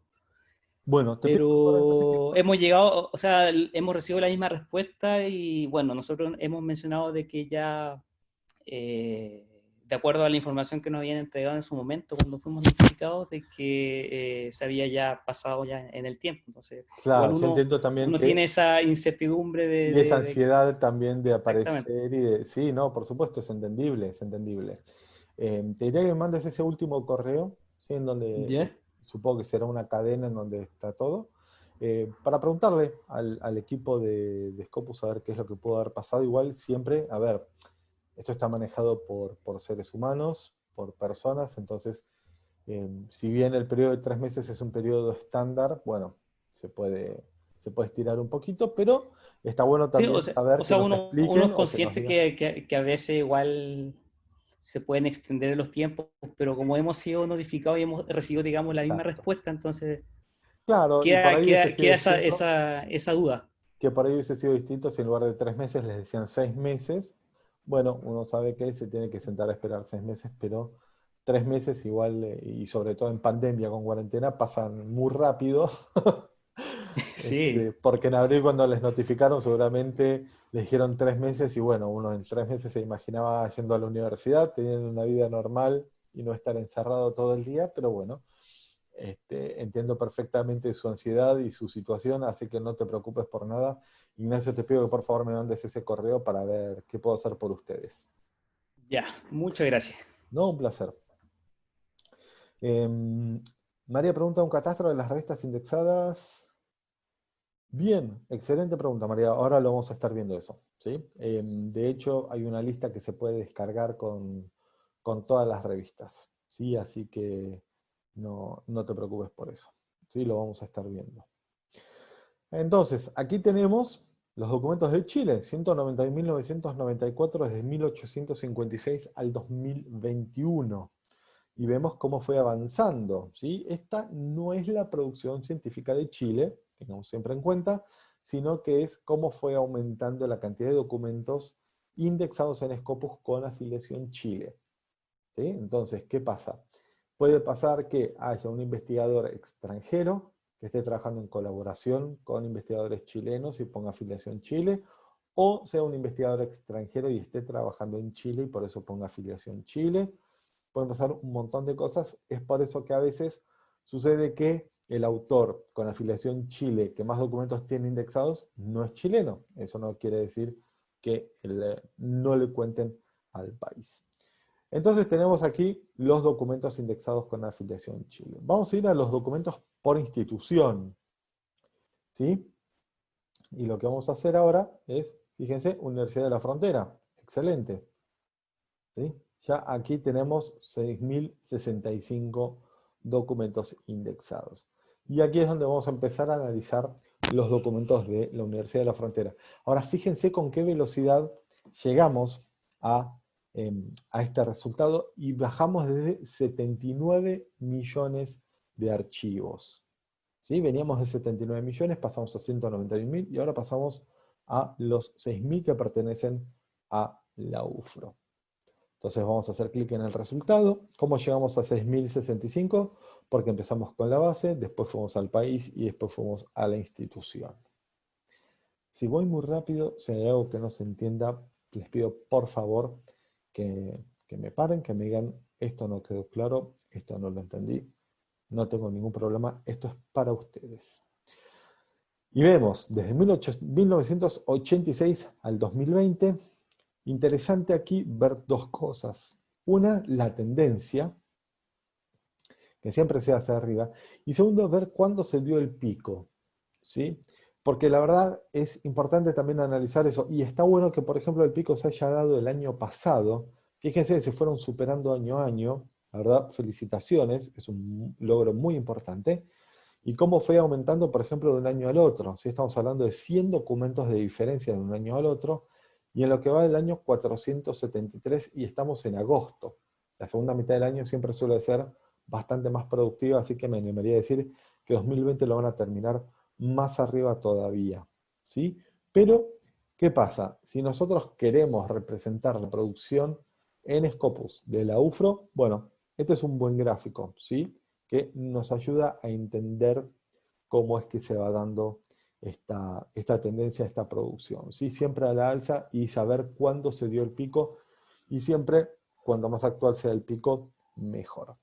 Bueno, pero hemos llegado, o sea, hemos recibido la misma respuesta y bueno, nosotros hemos mencionado de que ya eh, de acuerdo a la información que nos habían entregado en su momento cuando fuimos notificados de que eh, se había ya pasado ya en el tiempo. Entonces, claro, uno, también uno tiene esa incertidumbre de... Y esa ansiedad también de aparecer y de... Sí, no, por supuesto, es entendible, es entendible. Eh, te diría que me mandes ese último correo, ¿sí? En donde supongo que será una cadena en donde está todo, eh, para preguntarle al, al equipo de, de, Scopus a ver qué es lo que pudo haber pasado. Igual siempre, a ver, esto está manejado por, seres humanos, por personas, entonces, eh, si bien el periodo de tres meses es un periodo estándar, bueno, se puede, se puede estirar un poquito, pero está bueno también saber o sea, uno, es consciente que, que, a veces igual se pueden extender los tiempos, pero como hemos sido notificados y hemos recibido, digamos, la misma respuesta, entonces claro, queda, esa, esa, esa duda. Que por ahí hubiese sido distinto si en lugar de tres meses les decían seis meses, bueno, uno sabe que se tiene que sentar a esperar seis meses, pero tres meses igual, eh, y sobre todo en pandemia con cuarentena, pasan muy rápido. <laughs> sí. Este, porque en abril cuando les notificaron seguramente les dijeron tres meses y bueno, uno en tres meses se imaginaba yendo a la universidad, teniendo una vida normal y no estar encerrado todo el día, pero bueno, este, entiendo perfectamente su ansiedad y su situación, así que no te preocupes por nada. Ignacio, te pido que por favor me mandes ese correo para ver qué puedo hacer por ustedes. Ya, muchas gracias. No, un placer. Em, María pregunta, ¿un catastro de las revistas indexadas? Bien, excelente pregunta María, ahora lo vamos a estar viendo eso. ¿sí? Em, de hecho, hay una lista que se puede descargar con, todas las revistas, ¿sí? así que no, no, te preocupes por eso. ¿sí? Lo vamos a estar viendo. Entonces, aquí tenemos los documentos de Chile, 190.994 desde 1856 al 2021. Y vemos cómo fue avanzando. ¿sí? Esta no es la producción científica de Chile, tengamos siempre en cuenta, sino que es cómo fue aumentando la cantidad de documentos indexados en Scopus con afiliación Chile. Entonces, ¿qué pasa? Puede pasar que haya un investigador extranjero esté trabajando en colaboración con investigadores chilenos y ponga afiliación Chile, o sea un investigador extranjero y esté trabajando en Chile y por eso ponga afiliación Chile. Pueden pasar un montón de cosas, es por eso que a veces sucede que el autor con afiliación Chile que más documentos tiene indexados no es chileno. Eso no quiere decir que no le cuenten al país. Entonces tenemos aquí los documentos indexados con afiliación Chile. Vamos a ir a los documentos por institución. ¿Sí? Y lo que vamos a hacer ahora es, fíjense, Universidad de la Frontera. Excelente. ¿Sí? Ya aquí tenemos 6.065 documentos indexados. Y aquí es donde vamos a empezar a analizar los documentos de la Universidad de la Frontera. Ahora fíjense con qué velocidad llegamos a, em, a este resultado y bajamos desde 79 millones de archivos. ¿Sí? Veníamos de 79 millones, pasamos a 191 mil y ahora pasamos a los 6.000 que pertenecen a la UFRO. Entonces vamos a hacer clic en el resultado. ¿Cómo llegamos a 6.065? Porque empezamos con la base, después fuimos al país y después fuimos a la institución. Si voy muy rápido, si hay algo que no se entienda, les pido por favor que, que me paren, que me digan esto no quedó claro, esto no lo entendí, no tengo ningún problema, esto es para ustedes. Y vemos, desde 1986 al 2020, interesante aquí ver dos cosas. Una, la tendencia, que siempre se hace arriba, y segundo, ver cuándo se dio el pico, ¿sí? Porque la verdad es importante también analizar eso, y está bueno que, por ejemplo, el pico se haya dado el año pasado, fíjense, se fueron superando año a año, la verdad, felicitaciones, es un logro muy importante. Y cómo fue aumentando, por ejemplo, de un año al otro. Si estamos hablando de 100 documentos de diferencia de un año al otro, y en lo que va del año 473, y estamos en agosto. La segunda mitad del año siempre suele ser bastante más productiva, así que me animaría a decir que 2020 lo van a terminar más arriba todavía. ¿sí? Pero, ¿qué pasa? Si nosotros queremos representar la producción en Scopus de la UFRO, bueno, este es un buen gráfico, ¿sí? Que nos ayuda a entender cómo es que se va dando esta, esta tendencia, esta producción. ¿sí? Siempre a la alza y saber cuándo se dio el pico y siempre, cuando más actual sea el pico, mejor.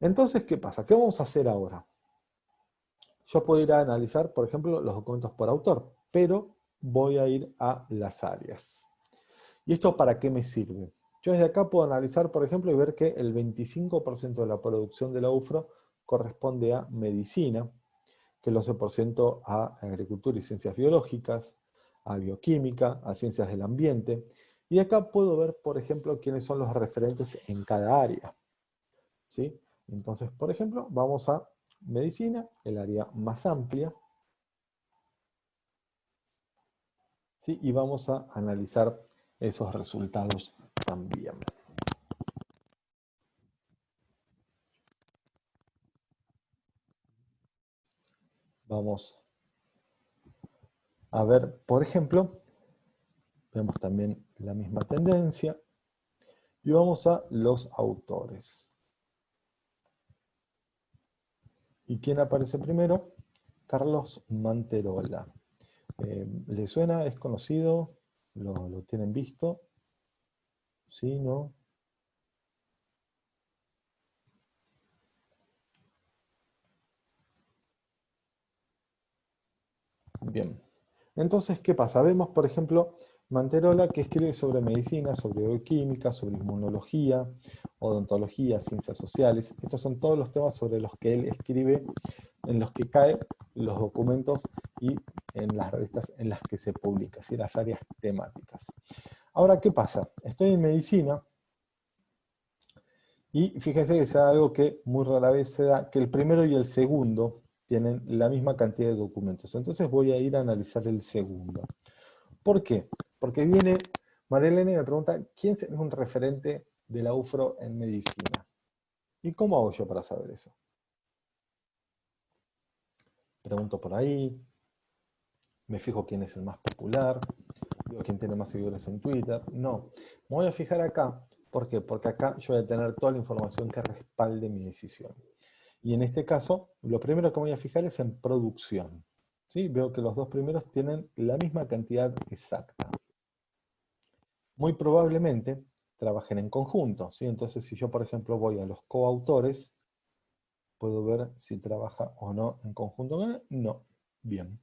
Entonces, ¿qué pasa? ¿Qué vamos a hacer ahora? Yo puedo ir a analizar, por ejemplo, los documentos por autor, pero voy a ir a las áreas. ¿Y esto para qué me sirve? Yo desde acá puedo analizar, por ejemplo, y ver que el 25% de la producción de la UFRO corresponde a medicina, que el 11% a agricultura y ciencias biológicas, a bioquímica, a ciencias del ambiente. Y acá puedo ver, por ejemplo, quiénes son los referentes en cada área. ¿Sí? Entonces, por ejemplo, vamos a medicina, el área más amplia. ¿Sí? Y vamos a analizar esos resultados Vamos a ver, por ejemplo, vemos también la misma tendencia, y vamos a los autores. ¿Y quién aparece primero? Carlos Manterola. Eh, ¿Le suena? ¿Es conocido? ¿Lo, lo tienen visto? ¿Sí? ¿No? Bien. Entonces, ¿qué pasa? Vemos, por ejemplo, Manterola, que escribe sobre medicina, sobre bioquímica, sobre inmunología, odontología, ciencias sociales. Estos son todos los temas sobre los que él escribe, en los que caen los documentos y en las revistas en las que se publica, es las áreas temáticas. Ahora, ¿qué pasa? Estoy en medicina, y fíjense que es algo que muy rara vez se da, que el primero y el segundo tienen la misma cantidad de documentos. Entonces voy a ir a analizar el segundo. ¿Por qué? Porque viene Marilene y me pregunta, ¿quién es un referente de la UFRO en medicina? ¿Y cómo hago yo para saber eso? Pregunto por ahí, me fijo quién es el más popular, quién tiene más seguidores en Twitter. No, me voy a fijar acá ¿Por qué? Porque acá yo voy a tener toda la información que respalde mi decisión. Y en este caso, lo primero que voy a fijar es en producción. ¿Sí? Veo que los dos primeros tienen la misma cantidad exacta. Muy probablemente trabajen en conjunto. ¿sí? Entonces, si yo, por ejemplo, voy a los coautores, puedo ver si trabaja o no en conjunto. No. Bien.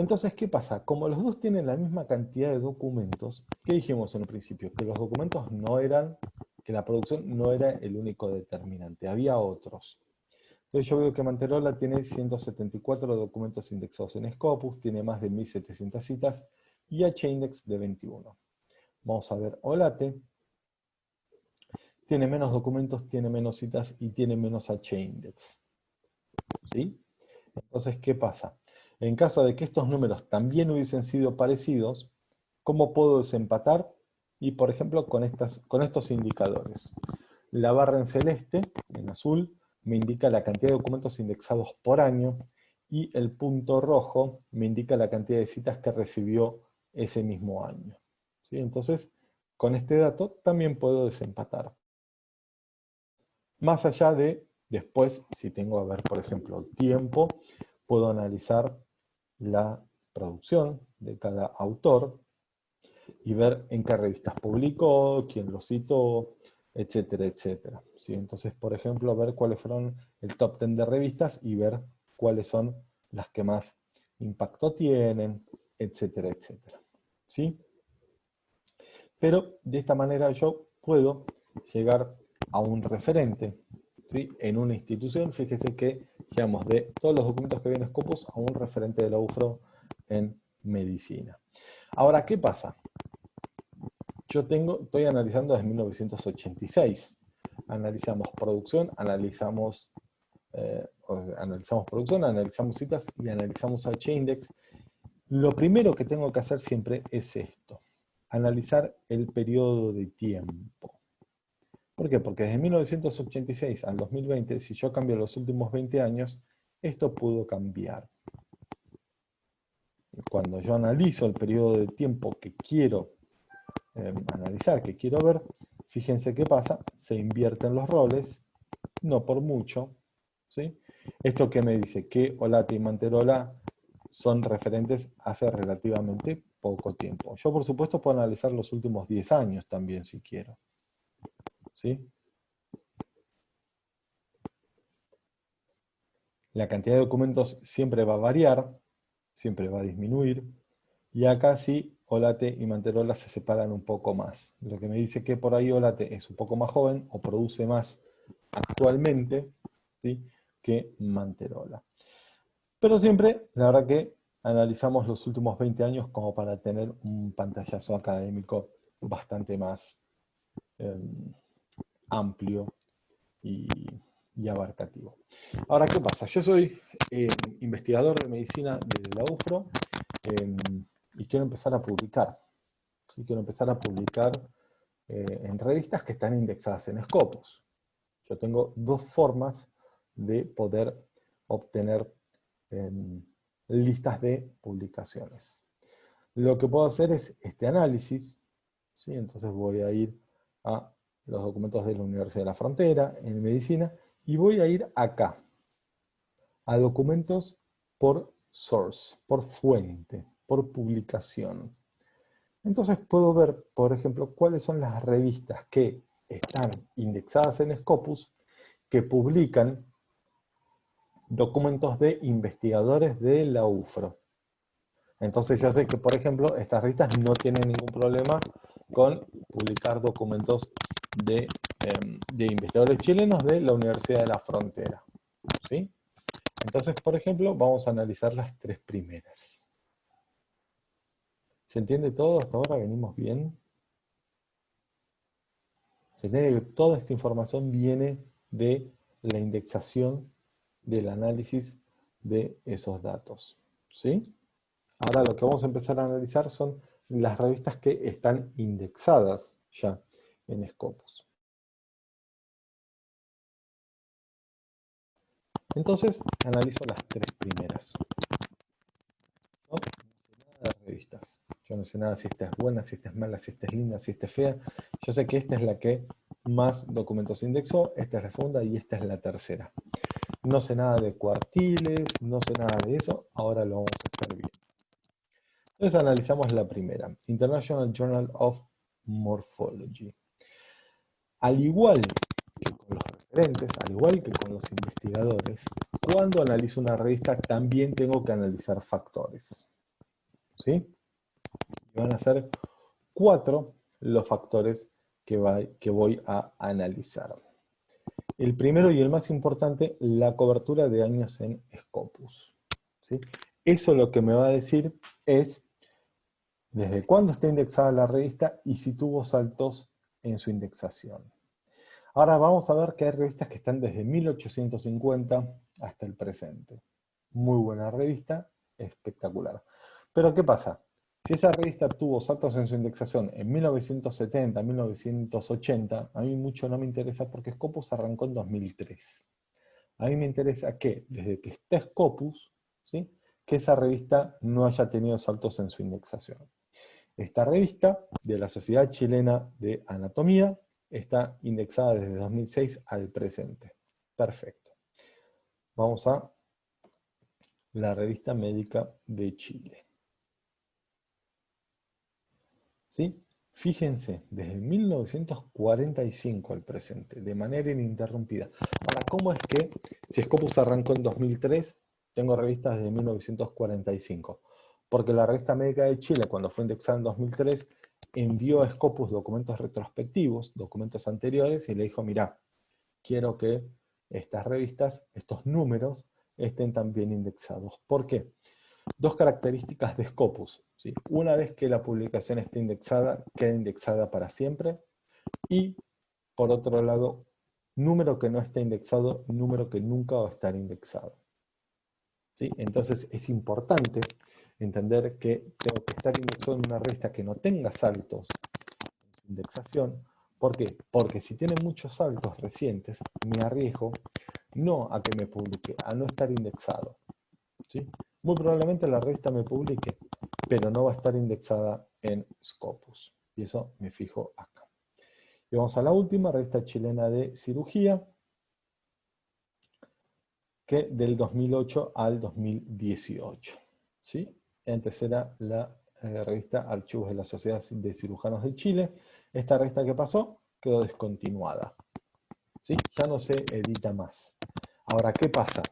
Entonces, ¿qué pasa? Como los dos tienen la misma cantidad de documentos, ¿qué dijimos en un principio? Que los documentos no eran, que la producción no era el único determinante, había otros. Entonces yo veo que Manterola tiene 174 documentos indexados en Scopus, tiene más de 1700 citas, y H-Index de 21. Vamos a ver Olate, tiene menos documentos, tiene menos citas y tiene menos H-Index. ¿Sí? Entonces, ¿qué pasa? En caso de que estos números también hubiesen sido parecidos, ¿cómo puedo desempatar? Y por ejemplo con, estas, con estos indicadores. La barra en celeste, en azul, me indica la cantidad de documentos indexados por año, y el punto rojo me indica la cantidad de citas que recibió ese mismo año. ¿Sí? Entonces, con este dato también puedo desempatar. Más allá de, después, si tengo a ver, por ejemplo, tiempo, puedo analizar la producción de cada autor y ver en qué revistas publicó, quién lo citó, etcétera, etcétera. ¿Sí? Entonces, por ejemplo, ver cuáles fueron el top 10 de revistas y ver cuáles son las que más impacto tienen, etcétera, etcétera. ¿Sí? Pero de esta manera yo puedo llegar a un referente ¿sí? en una institución. Fíjese que llegamos de todos los documentos que vienen Scopus a un referente de la UFRO en medicina. Ahora, ¿qué pasa? Yo tengo, estoy analizando desde 1986. Analizamos producción, analizamos, eh, analizamos producción, analizamos citas y analizamos H-Index. Lo primero que tengo que hacer siempre es esto, analizar el periodo de tiempo. ¿Por qué? Porque desde 1986 al 2020, si yo cambio los últimos 20 años, esto pudo cambiar. Cuando yo analizo el periodo de tiempo que quiero eh, analizar, que quiero ver, fíjense qué pasa, se invierten los roles, no por mucho. ¿sí? Esto que me dice que Olate y Manterola son referentes hace relativamente poco tiempo. Yo por supuesto puedo analizar los últimos 10 años también si quiero. La cantidad de documentos siempre va a variar, siempre va a disminuir, y acá sí, Olate y Manterola se separan un poco más. Lo que me dice que por ahí Olate es un poco más joven, o produce más actualmente, ¿sí? que Manterola. Pero siempre, la verdad que analizamos los últimos 20 años como para tener un pantallazo académico bastante más em, amplio y, abarcativo. Ahora, ¿qué pasa? Yo soy eh, investigador de medicina de la UFRO em, y quiero empezar a publicar. Quiero empezar a publicar eh, en revistas que están indexadas en Scopus. Yo tengo dos formas de poder obtener em, listas de publicaciones. Lo que puedo hacer es este análisis, ¿sí? entonces voy a ir a los documentos de la Universidad de la Frontera, en Medicina, y voy a ir acá, a documentos por source, por fuente, por publicación. Entonces puedo ver, por ejemplo, cuáles son las revistas que están indexadas en Scopus, que publican documentos de investigadores de la UFRO. Entonces yo sé que, por ejemplo, estas revistas no tienen ningún problema con publicar documentos de, em, de investigadores chilenos de la Universidad de la Frontera. ¿sí? Entonces, por ejemplo, vamos a analizar las tres primeras. ¿Se entiende todo? Hasta ahora venimos bien. Se entiende que toda esta información viene de la indexación del análisis de esos datos. ¿Sí? Ahora lo que vamos a empezar a analizar son las revistas que están indexadas ya en Scopus. Entonces, analizo las tres primeras. No, sé nada de revistas. Yo no sé nada si esta es buena, si esta es mala, si esta es linda, si esta es fea. Yo sé que esta es la que más documentos indexó, esta es la segunda y esta es la tercera. No sé nada de cuartiles, no sé nada de eso, ahora lo vamos a estar viendo. Entonces analizamos la primera, International Journal of Morphology. Al igual que con los al igual que con los investigadores, cuando analizo una revista también tengo que analizar factores. ¿Sí? Van a ser cuatro los factores que, voy a analizar. El primero y el más importante, la cobertura de años en Scopus. Eso lo que me va a decir es desde cuándo está indexada la revista y si tuvo saltos en su indexación. Ahora vamos a ver que hay revistas que están desde 1850 hasta el presente. Muy buena revista, espectacular. Pero ¿qué pasa? Si esa revista tuvo saltos en su indexación en 1970, 1980, a mí mucho no me interesa porque Scopus arrancó en 2003. A mí me interesa que, desde que esté Scopus, ¿sí? que esa revista no haya tenido saltos en su indexación. Esta revista de la Sociedad Chilena de Anatomía está indexada desde 2006 al presente. Perfecto. Vamos a la revista médica de Chile. ¿Sí? Fíjense, desde 1945 al presente, de manera ininterrumpida. Ahora, ¿cómo es que, si Scopus arrancó en 2003, tengo revistas desde 1945? Porque la revista médica de Chile, cuando fue indexada en 2003, envió a Scopus documentos retrospectivos, documentos anteriores, y le dijo, mira, quiero que estas revistas, estos números, estén también indexados. ¿Por qué? Dos características de Scopus. Una vez que la publicación esté indexada, queda indexada para siempre. Y, por otro lado, número que no esté indexado, número que nunca va a estar indexado. Entonces es importante entender que tengo que estar indexado en una revista que no tenga saltos en su indexación. ¿Por qué? Porque si tiene muchos saltos recientes, me arriesgo no a que me publique, a no estar indexado. ¿sí? Muy probablemente la revista me publique, pero no va a estar indexada en Scopus. Y eso me fijo acá. Y vamos a la última, revista chilena de cirugía, que del 2008 al 2018. ¿sí? Antes era la eh, revista Archivos de la Sociedad de Cirujanos de Chile. Esta revista que pasó quedó descontinuada. ¿Sí? Ya no se edita más. Ahora, ¿qué pasa?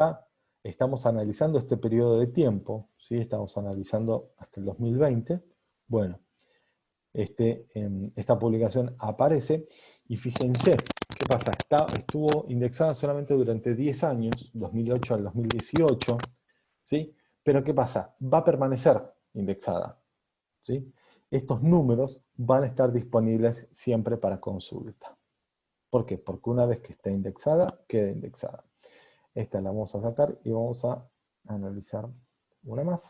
está, estamos analizando este periodo de tiempo, ¿sí? estamos analizando hasta el 2020. Bueno, este, em, esta publicación aparece y fíjense, ¿qué pasa? Está, estuvo indexada solamente durante 10 años, 2008 al 2018, ¿sí? Pero ¿qué pasa? Va a permanecer indexada. ¿sí? Estos números van a estar disponibles siempre para consulta. ¿Por qué? Porque una vez que está indexada, queda indexada. Esta la vamos a sacar y vamos a analizar una más.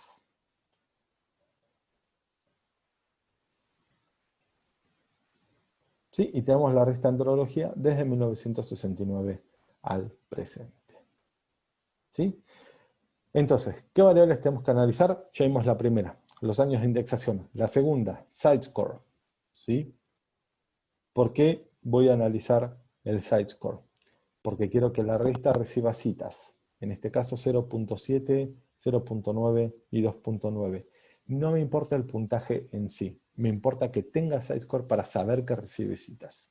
¿Sí? Y tenemos la resta andrología desde 1969 al presente. ¿Sí? Entonces, ¿qué variables tenemos que analizar? Ya vimos la primera, los años de indexación. La segunda, site-score. ¿sí? ¿Por qué voy a analizar el site-score? Porque quiero que la revista reciba citas. En este caso 0.7, 0.9 y 2.9. No me importa el puntaje en sí. Me importa que tenga site-score para saber que recibe citas.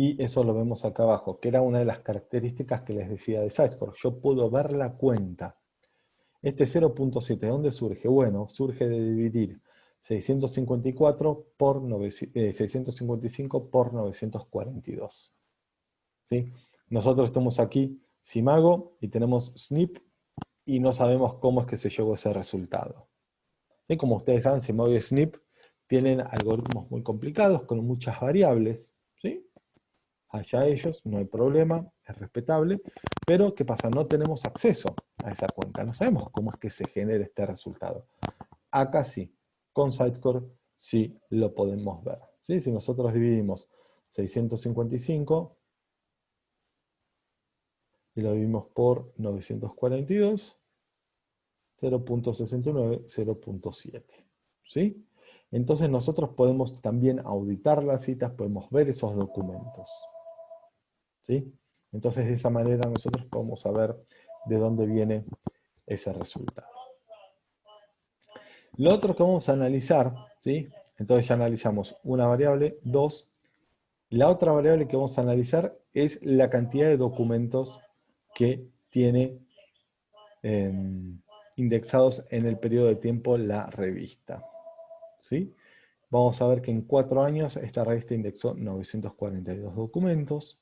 Y eso lo vemos acá abajo, que era una de las características que les decía de Sitescore. Yo puedo ver la cuenta. Este 0.7, ¿de dónde surge? Bueno, surge de dividir 654 por 655 eh, por 942. ¿Sí? Nosotros estamos aquí, Simago, y tenemos SNP, y no sabemos cómo es que se llegó ese resultado. ¿Sí? Como ustedes saben, Simago y SNP tienen algoritmos muy complicados, con muchas variables. Allá ellos, no hay problema, es respetable, pero ¿qué pasa? No tenemos acceso a esa cuenta, no sabemos cómo es que se genera este resultado. Acá sí, con Sitecore sí lo podemos ver. ¿sí? Si nosotros dividimos 655 y lo dividimos por 942, 0.69, 0.7. ¿Sí? Entonces nosotros podemos también auditar las citas, podemos ver esos documentos. Entonces de esa manera nosotros podemos saber de dónde viene ese resultado. Lo otro que vamos a analizar, ¿sí? entonces ya analizamos una variable, dos. La otra variable que vamos a analizar es la cantidad de documentos que tiene em, indexados en el periodo de tiempo la revista. ¿sí? Vamos a ver que en cuatro años esta revista indexó 942 documentos,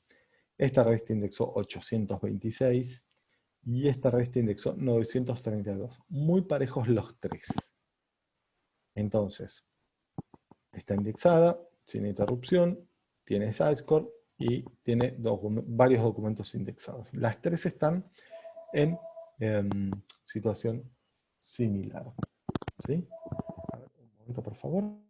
esta revista indexó 826 y esta revista indexó 932. Muy parejos los tres. Entonces, está indexada, sin interrupción, tiene score y tiene varios documentos indexados. Las tres están en em, situación similar. ¿Sí? un momento, por favor.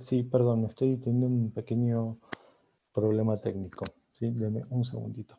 Sí, perdón, estoy teniendo un pequeño problema técnico. Sí, un segundito.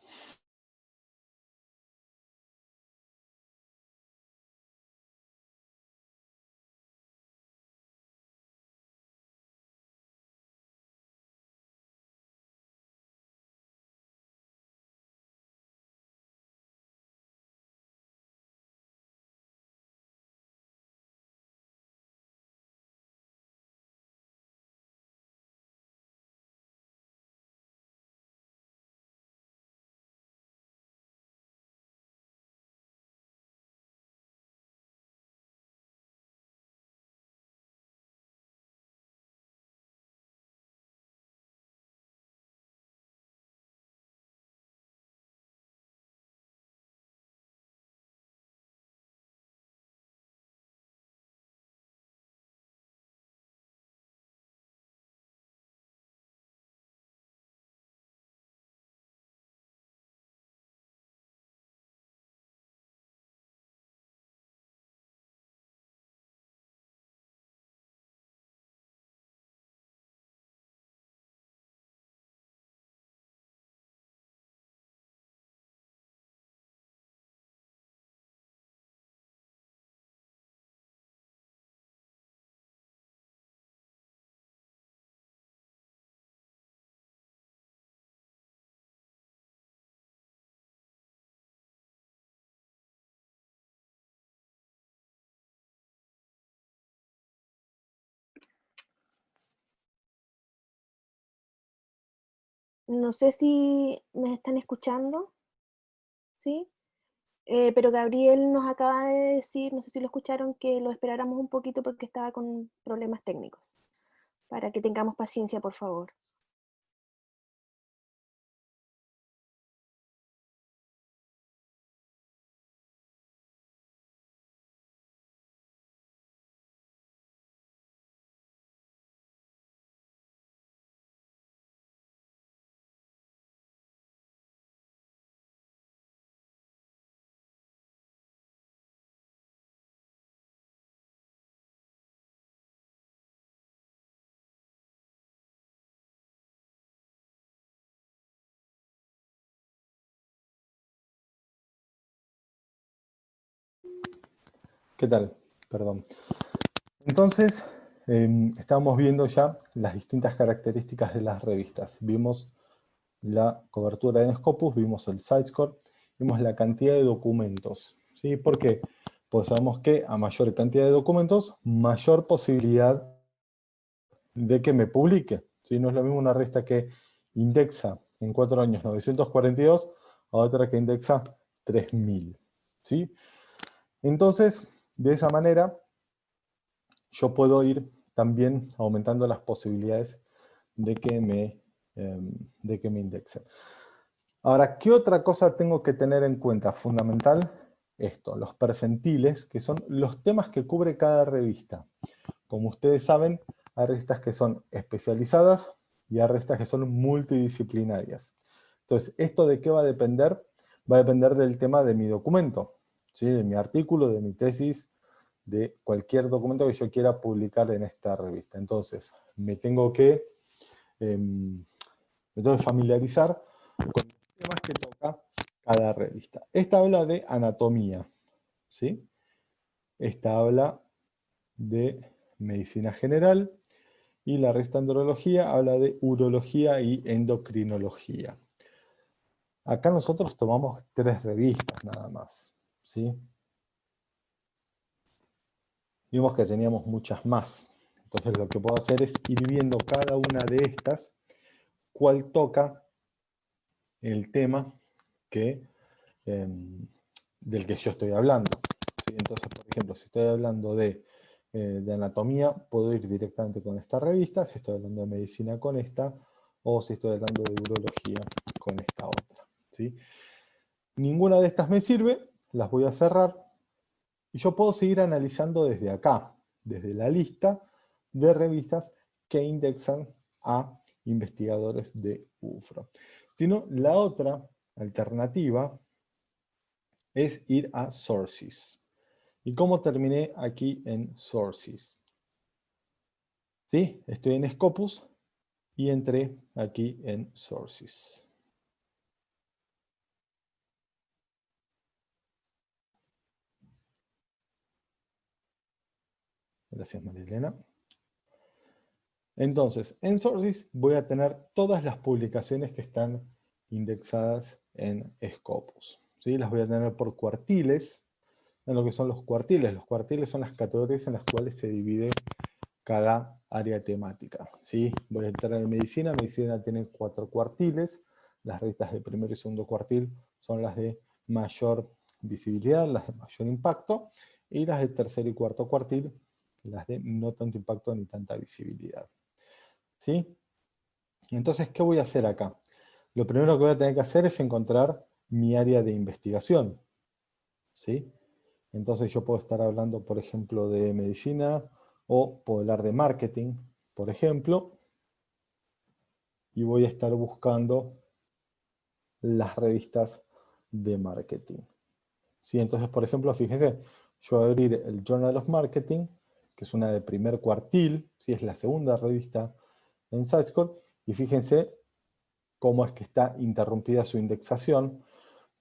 No sé si me están escuchando, ¿sí? Eh, pero Gabriel nos acaba de decir, no sé si lo escucharon, que lo esperáramos un poquito porque estaba con problemas técnicos. Para que tengamos paciencia, por favor. ¿Qué tal? Perdón. Entonces, em, estábamos viendo ya las distintas características de las revistas. Vimos la cobertura en Scopus, vimos el score, vimos la cantidad de documentos. ¿sí? ¿Por qué? Pues sabemos que a mayor cantidad de documentos, mayor posibilidad de que me publique. ¿sí? No es lo mismo una revista que indexa en cuatro años 942 a otra que indexa 3000. ¿sí? Entonces, de esa manera, yo puedo ir también aumentando las posibilidades de que me, em, de que me indexen. Ahora, ¿qué otra cosa tengo que tener en cuenta? Fundamental, esto, los percentiles, que son los temas que cubre cada revista. Como ustedes saben, hay revistas que son especializadas y hay revistas que son multidisciplinarias. Entonces, ¿esto de qué va a depender? Va a depender del tema de mi documento de mi artículo, de mi tesis, de cualquier documento que yo quiera publicar en esta revista. Entonces, me tengo que, em, me tengo que familiarizar con los temas que toca cada revista. Esta habla de anatomía, ¿sí? Esta habla de medicina general, y la revista andrología habla de urología y endocrinología. Acá nosotros tomamos tres revistas nada más. ¿Sí? Vimos que teníamos muchas más. Entonces lo que puedo hacer es ir viendo cada una de estas, cuál toca el tema que, em, del que yo estoy hablando. Entonces, por ejemplo, si estoy hablando de, eh, de, anatomía, puedo ir directamente con esta revista, si estoy hablando de medicina con esta, o si estoy hablando de urología con esta otra. ¿sí? Ninguna de estas me sirve, las voy a cerrar, y yo puedo seguir analizando desde acá, desde la lista de revistas que indexan a investigadores de UFRO. Sino la otra alternativa es ir a Sources. ¿Y cómo terminé aquí en Sources? ¿Sí? Estoy en Scopus y entré aquí en Sources. Gracias, Marilena. Entonces, en Sources voy a tener todas las publicaciones que están indexadas en Scopus. ¿sí? Las voy a tener por cuartiles, en lo que son los cuartiles. Los cuartiles son las categorías en las cuales se divide cada área temática. ¿sí? Voy a entrar en medicina, medicina tiene cuatro cuartiles, las revistas de primer y segundo cuartil son las de mayor visibilidad, las de mayor impacto, y las de tercer y cuarto cuartil las de no tanto impacto ni tanta visibilidad. ¿Sí? Entonces, ¿qué voy a hacer acá? Lo primero que voy a tener que hacer es encontrar mi área de investigación. ¿Sí? Entonces yo puedo estar hablando, por ejemplo, de medicina, o puedo hablar de marketing, por ejemplo, y voy a estar buscando las revistas de marketing. ¿Sí? Entonces, por ejemplo, fíjense, yo voy a abrir el Journal of Marketing, que es una de primer cuartil, ¿sí? es la segunda revista en SiteScore, y fíjense cómo es que está interrumpida su indexación,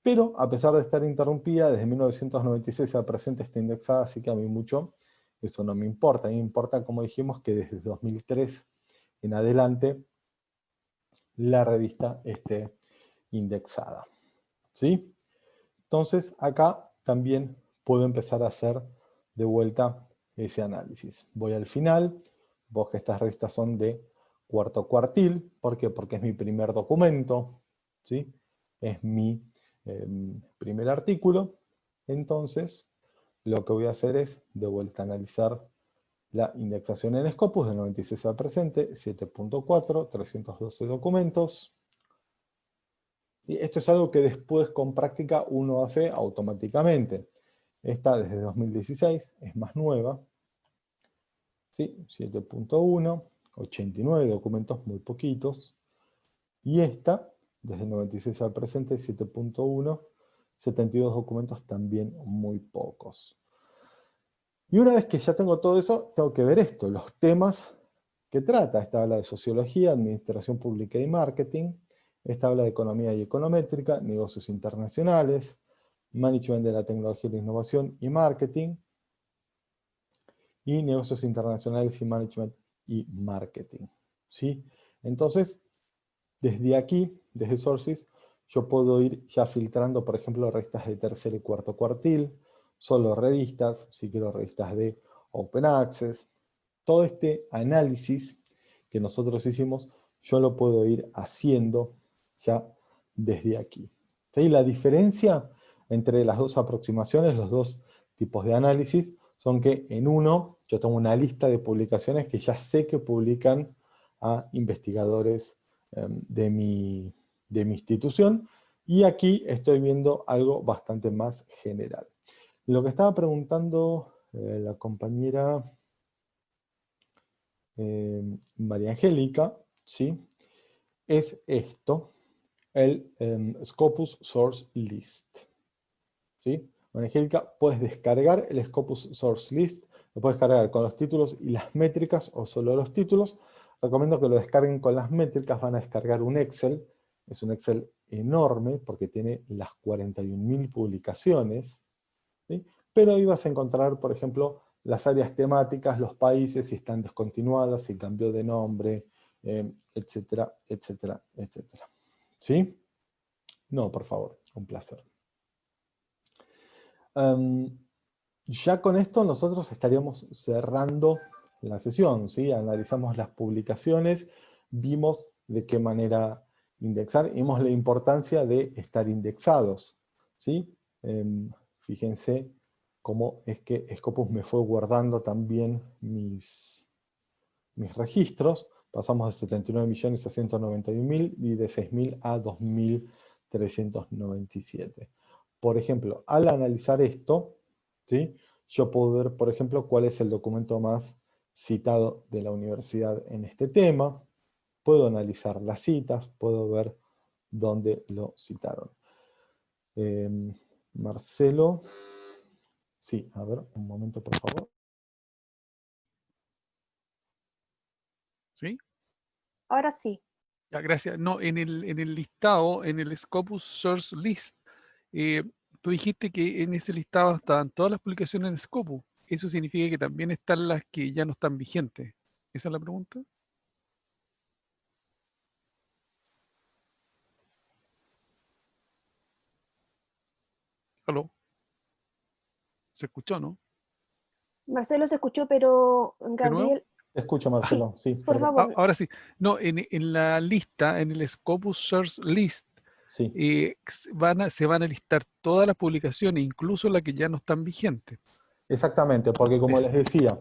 pero a pesar de estar interrumpida, desde 1996 a presente está indexada, así que a mí mucho eso no me importa. A mí me importa, como dijimos, que desde 2003 en adelante la revista esté indexada. ¿Sí? Entonces acá también puedo empezar a hacer de vuelta ese análisis. Voy al final, vos que estas revistas son de cuarto cuartil. ¿Por qué? Porque es mi primer documento, ¿sí? Es mi em, primer artículo. Entonces, lo que voy a hacer es, de vuelta, analizar la indexación en Scopus del 96 al presente, 7.4, 312 documentos. Y esto es algo que después con práctica uno hace automáticamente. Esta desde 2016, es más nueva. ¿Sí? 7.1, 89 documentos, muy poquitos. Y esta, desde 96 al presente, 7.1, 72 documentos, también muy pocos. Y una vez que ya tengo todo eso, tengo que ver esto, los temas que trata. Esta habla de sociología, administración pública y marketing. Esta habla de economía y econométrica, negocios internacionales, management de la tecnología y la innovación y marketing. Y negocios internacionales y management y marketing. ¿sí? Entonces, desde aquí, desde Sources, yo puedo ir ya filtrando, por ejemplo, revistas de tercer y cuarto cuartil, solo revistas, si quiero revistas de Open Access. Todo este análisis que nosotros hicimos, yo lo puedo ir haciendo ya desde aquí. ¿Sí? La diferencia entre las dos aproximaciones, los dos tipos de análisis, son que en uno yo tengo una lista de publicaciones que ya sé que publican a investigadores em, de, mi, de mi institución, y aquí estoy viendo algo bastante más general. Lo que estaba preguntando eh, la compañera eh, María Angélica, ¿sí? es esto, el em, Scopus Source List. ¿Sí? Angélica, puedes descargar el Scopus Source List, lo puedes cargar con los títulos y las métricas o solo los títulos. Recomiendo que lo descarguen con las métricas, van a descargar un Excel, es un Excel enorme porque tiene las 41.000 publicaciones, pero ahí vas a encontrar, por ejemplo, las áreas temáticas, los países, si están descontinuadas, si cambió de nombre, eh, etcétera, etcétera, etcétera. ¿Sí? No, por favor, un placer. Em, ya con esto nosotros estaríamos cerrando la sesión, ¿sí? Analizamos las publicaciones, vimos de qué manera indexar, vimos la importancia de estar indexados, ¿sí? Em, fíjense cómo es que Scopus me fue guardando también mis, mis registros. Pasamos de 79 millones a 191 mil y de 6.000 a 2.397. Por ejemplo, al analizar esto, ¿sí? yo puedo ver, por ejemplo, cuál es el documento más citado de la universidad en este tema. Puedo analizar las citas, puedo ver dónde lo citaron. Em, Marcelo, Sí, a ver, un momento, por favor. ¿Sí? Ahora sí. Ya, gracias. No, en el, en el listado, en el Scopus Source List, eh, tú dijiste que en ese listado estaban todas las publicaciones en Scopus. ¿Eso significa que también están las que ya no están vigentes? ¿Esa es la pregunta? ¿Aló? ¿Se escuchó, no? Marcelo se escuchó, pero Gabriel... Se escucha, Marcelo, sí. Por favor. Ah, ahora sí. No, en, la lista, en el Scopus Source List, sí. Eh, van se van a listar todas las publicaciones, incluso las que ya no están vigentes. Exactamente, porque como les decía,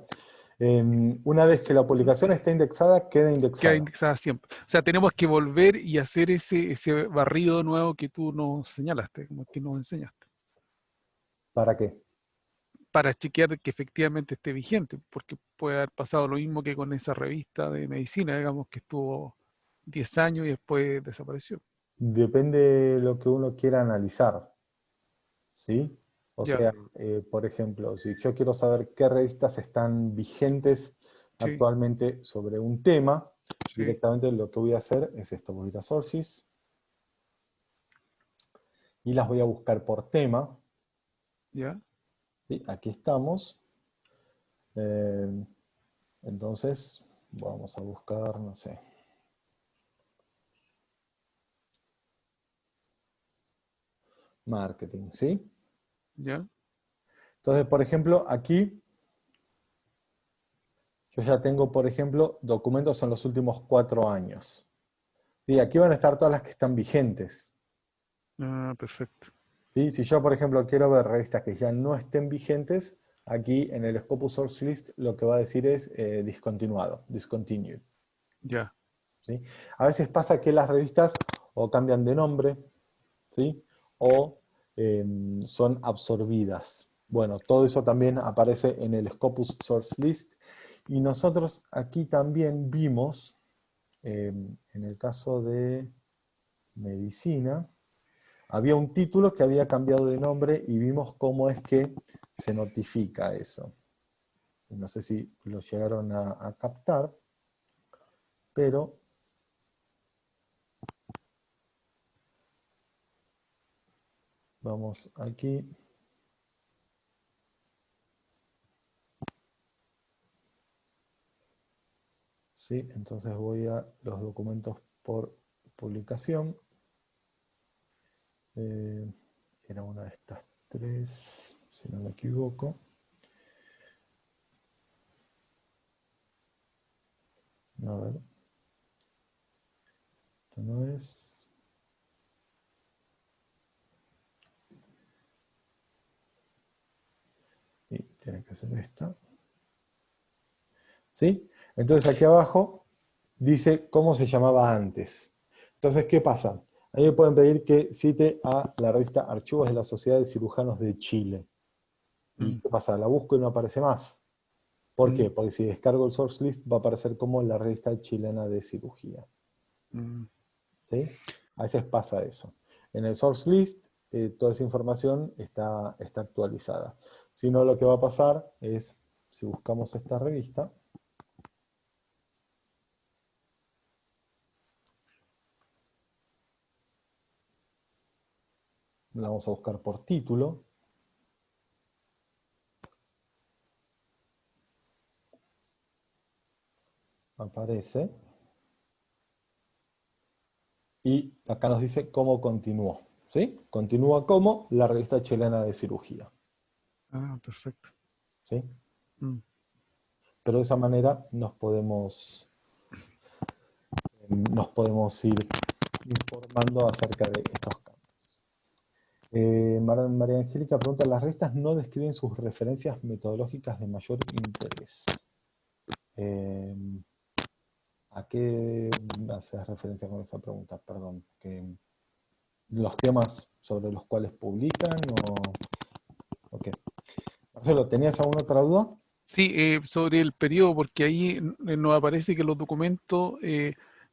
em, una vez que la publicación está indexada, queda indexada. Queda indexada siempre. O sea, tenemos que volver y hacer ese, ese barrido nuevo que tú nos señalaste, como que nos enseñaste. ¿Para qué? para chequear que efectivamente esté vigente, porque puede haber pasado lo mismo que con esa revista de medicina, digamos, que estuvo 10 años y después desapareció. Depende de lo que uno quiera analizar, ¿sí? O sea, eh, por ejemplo, si yo quiero saber qué revistas están vigentes actualmente sobre un tema, directamente lo que voy a hacer es esto, voy a ir a Sources, y las voy a buscar por tema. ¿Ya? aquí estamos. Eh, entonces, vamos a buscar, no sé. Marketing, ¿sí? Ya. Entonces, por ejemplo, aquí yo ya tengo, por ejemplo, documentos en los últimos cuatro años. Y aquí van a estar todas las que están vigentes. Ah, perfecto. Si yo, por ejemplo, quiero ver revistas que ya no estén vigentes, aquí en el Scopus Source List lo que va a decir es eh, discontinuado, discontinued. Ya. ¿Sí? A veces pasa que las revistas o cambian de nombre, ¿sí? O em, son absorbidas. Bueno, todo eso también aparece en el Scopus Source List. Y nosotros aquí también vimos, em, en el caso de medicina, había un título que había cambiado de nombre y vimos cómo es que se notifica eso. No sé si lo llegaron a captar, pero vamos aquí. ¿sí? Entonces voy a los documentos por publicación. Eh, era una de estas tres, si no me equivoco. A ver. Esto no es. Y tiene que ser esta. ¿Sí? Entonces aquí abajo dice cómo se llamaba antes. Entonces, ¿qué pasa? Ahí me pueden pedir que cite a la revista Archivos de la Sociedad de Cirujanos de Chile. ¿Y mm. qué pasa? La busco y no aparece más. ¿Por mm. qué? Porque si descargo el source list va a aparecer como la revista chilena de cirugía. Mm. ¿Sí? A veces pasa eso. En el source list eh, toda esa información está, está actualizada. Si no, lo que va a pasar es, si buscamos esta revista, la vamos a buscar por título. Aparece. Y acá nos dice cómo continuó. ¿Sí? Continúa como la revista chilena de cirugía. Ah, perfecto. ¿Sí? Mm. Pero de esa manera nos podemos, nos podemos ir informando acerca de estos eh, María Angélica pregunta, las revistas no describen sus referencias metodológicas de mayor interés. Eh, ¿A qué haces referencia con esa pregunta? Perdón. Que ¿Los temas sobre los cuales publican o, qué? <laughs> Marcelo, ¿tenías alguna otra duda? Sí, eh, sobre el periodo, porque ahí nos aparece que los documentos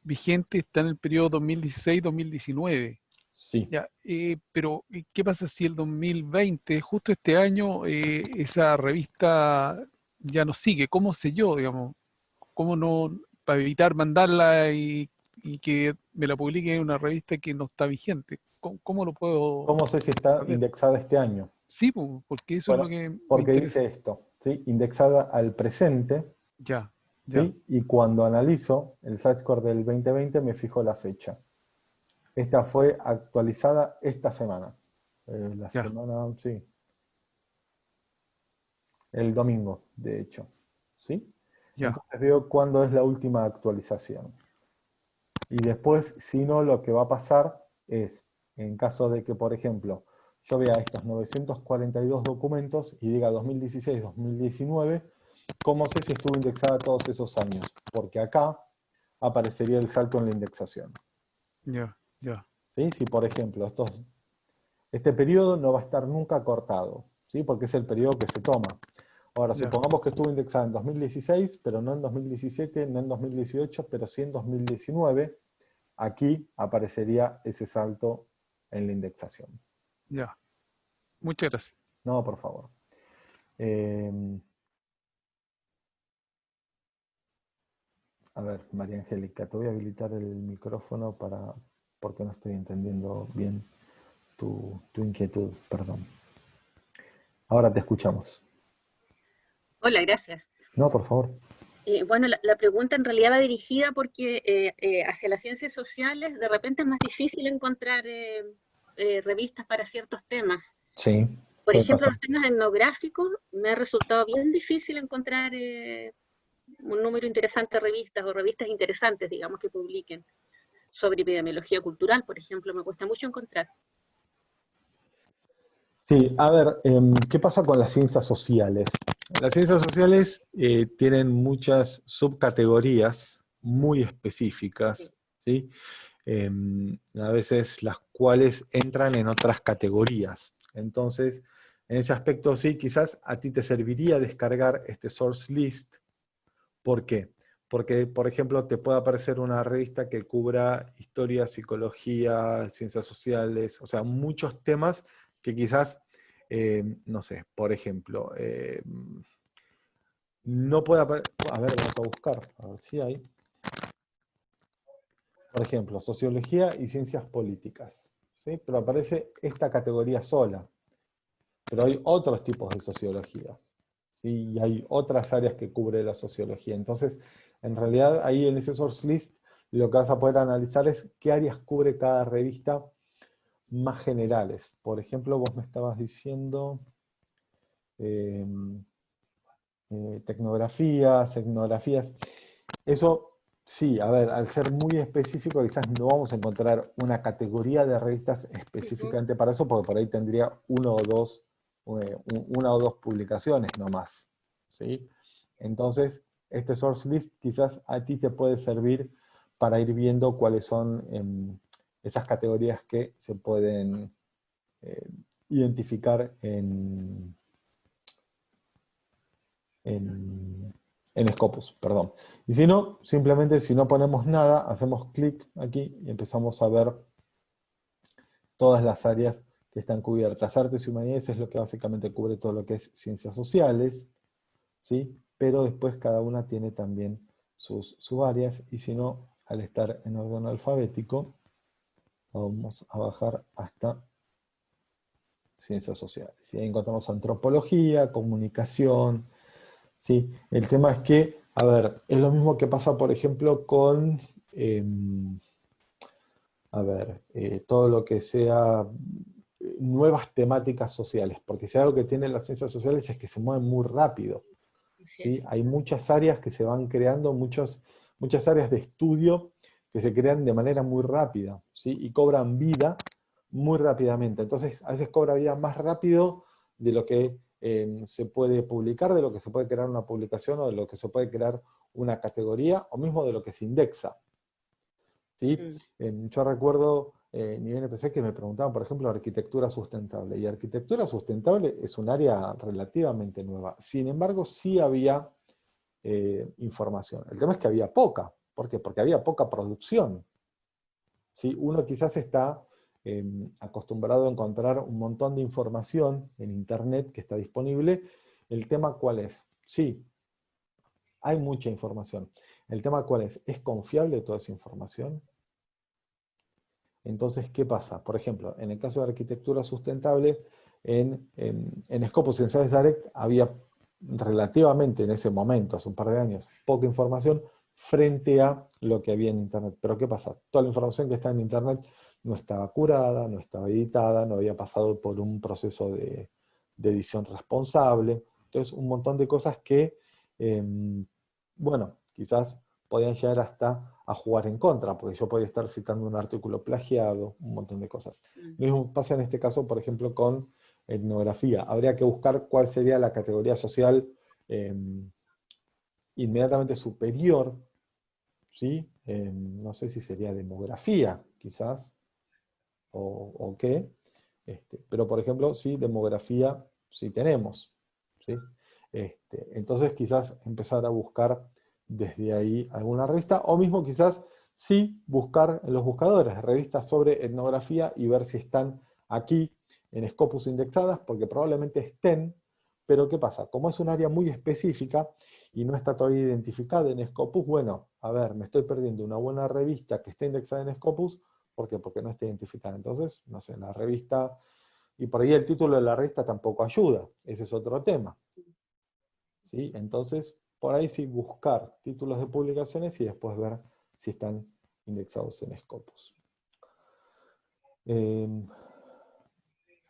vigentes están en el periodo 2016-2019. Sí. Ya, eh, pero, ¿qué pasa si el 2020, justo este año, eh, esa revista ya no sigue? ¿Cómo sé yo, digamos? ¿Cómo no, para evitar mandarla y, que me la publique en una revista que no está vigente? ¿Cómo, lo puedo...? ¿Cómo sé si está indexada este año? Sí, porque eso es lo que... Porque dice esto, ¿sí? Indexada al presente. Ya, ya. Y cuando analizo el score del 2020 me fijo la fecha. Esta fue actualizada esta semana. Eh, la semana, sí. El domingo, de hecho. ¿Sí? Entonces veo cuándo es la última actualización. Y después, si no, lo que va a pasar es, en caso de que, por ejemplo, yo vea estos 942 documentos y diga 2016-2019, ¿cómo sé si estuvo indexada todos esos años? Porque acá aparecería el salto en la indexación. Ya. Si, por ejemplo, estos, este periodo no va a estar nunca cortado, ¿sí? porque es el periodo que se toma. Ahora, supongamos que estuvo indexado en 2016, pero no en 2017, no en 2018, pero sí en 2019, aquí aparecería ese salto en la indexación. Ya. Muchas gracias. No, por favor. Em, a ver, María Angélica, te voy a habilitar el micrófono para, porque no estoy entendiendo bien tu, inquietud, perdón. Ahora te escuchamos. Hola, gracias. No, por favor. Eh, bueno, la, pregunta en realidad va dirigida porque eh, eh, hacia las ciencias sociales de repente es más difícil encontrar revistas para ciertos temas. Sí. Por ejemplo, los temas etnográficos me ha resultado bien difícil encontrar un número interesante de revistas o revistas interesantes, digamos, que publiquen sobre epidemiología cultural, por ejemplo, me cuesta mucho encontrar. Sí, a ver, em, ¿qué pasa con las ciencias sociales? Las ciencias sociales eh, tienen muchas subcategorías muy específicas, ¿sí? Em, a veces las cuales entran en otras categorías. Entonces, en ese aspecto sí, quizás a ti te serviría descargar este source list. ¿Por qué? Porque, por ejemplo, te puede aparecer una revista que cubra historia, psicología, ciencias sociales, o sea, muchos temas que quizás, eh, no sé, por ejemplo, eh, no puede aparecer, a ver, vamos a buscar, a ver si hay. Por ejemplo, sociología y ciencias políticas, ¿sí? pero aparece esta categoría sola. Pero hay otros tipos de sociologías, ¿sí? y hay otras áreas que cubre la sociología. Entonces, en realidad, ahí en ese source list, lo que vas a poder analizar es qué áreas cubre cada revista más generales. Por ejemplo, vos me estabas diciendo em, eh, tecnografías, etnografías. Eso, sí, a ver, al ser muy específico, quizás no vamos a encontrar una categoría de revistas específicamente para eso, porque por ahí tendría uno o dos, eh, una o dos publicaciones nomás. ¿sí? Entonces, este source list quizás a ti te puede servir para ir viendo cuáles son em, esas categorías que se pueden eh, identificar en, en, en, Scopus, perdón. Y si no, simplemente si no ponemos nada, hacemos clic aquí y empezamos a ver todas las áreas que están cubiertas. Artes y humanidades es lo que básicamente cubre todo lo que es ciencias sociales, ¿sí? pero después cada una tiene también sus subáreas, y si no, al estar en orden alfabético, Vamos a bajar hasta ciencias sociales. Y ahí encontramos antropología, comunicación. ¿Sí? El tema es que, a ver, es lo mismo que pasa, por ejemplo, con, em, a ver, eh, todo lo que sea nuevas temáticas sociales, porque si algo que tienen las ciencias sociales es que se mueven muy rápido. ¿sí? Hay muchas áreas que se van creando, muchos, muchas áreas de estudio que se crean de manera muy rápida, ¿sí? Y cobran vida muy rápidamente. Entonces, a veces cobra vida más rápido de lo que eh, se puede publicar, de lo que se puede crear una publicación, o de lo que se puede crear una categoría, o mismo de lo que se indexa. ¿sí? Mm. yo recuerdo eh, en INPC que me preguntaban, por ejemplo, arquitectura sustentable. Y arquitectura sustentable es un área relativamente nueva. Sin embargo, sí había eh, información. El tema es que había poca. ¿Por qué? Porque había poca producción. ¿Sí? Uno quizás está em, acostumbrado a encontrar un montón de información en Internet que está disponible. ¿El tema cuál es? Sí, hay mucha información. ¿El tema cuál es? ¿Es confiable toda esa información? Entonces, ¿qué pasa? Por ejemplo, en el caso de arquitectura sustentable, en, en, en Scopus Direct había relativamente en ese momento, hace un par de años, poca información, frente a lo que había en Internet. Pero ¿qué pasa? Toda la información que está en Internet no estaba curada, no estaba editada, no había pasado por un proceso de, edición responsable. Entonces, un montón de cosas que, em, bueno, quizás podían llegar hasta a jugar en contra, porque yo podía estar citando un artículo plagiado, un montón de cosas. Mm. Lo mismo pasa en este caso, por ejemplo, con etnografía. Habría que buscar cuál sería la categoría social em, inmediatamente superior ¿sí? no sé si sería demografía, quizás, o, qué, este, pero por ejemplo, sí, demografía sí tenemos, ¿sí? Este, entonces quizás empezar a buscar desde ahí alguna revista, o mismo quizás sí buscar en los buscadores revistas sobre etnografía y ver si están aquí en Scopus indexadas, porque probablemente estén, pero ¿qué pasa? Como es un área muy específica, y no está todavía identificada en Scopus, bueno, a ver, me estoy perdiendo una buena revista que esté indexada en Scopus, ¿por qué? Porque no está identificada. Entonces, no sé, la revista, y por ahí el título de la revista tampoco ayuda, ese es otro tema. ¿Sí? Entonces, por ahí sí buscar títulos de publicaciones y después ver si están indexados en Scopus. Em,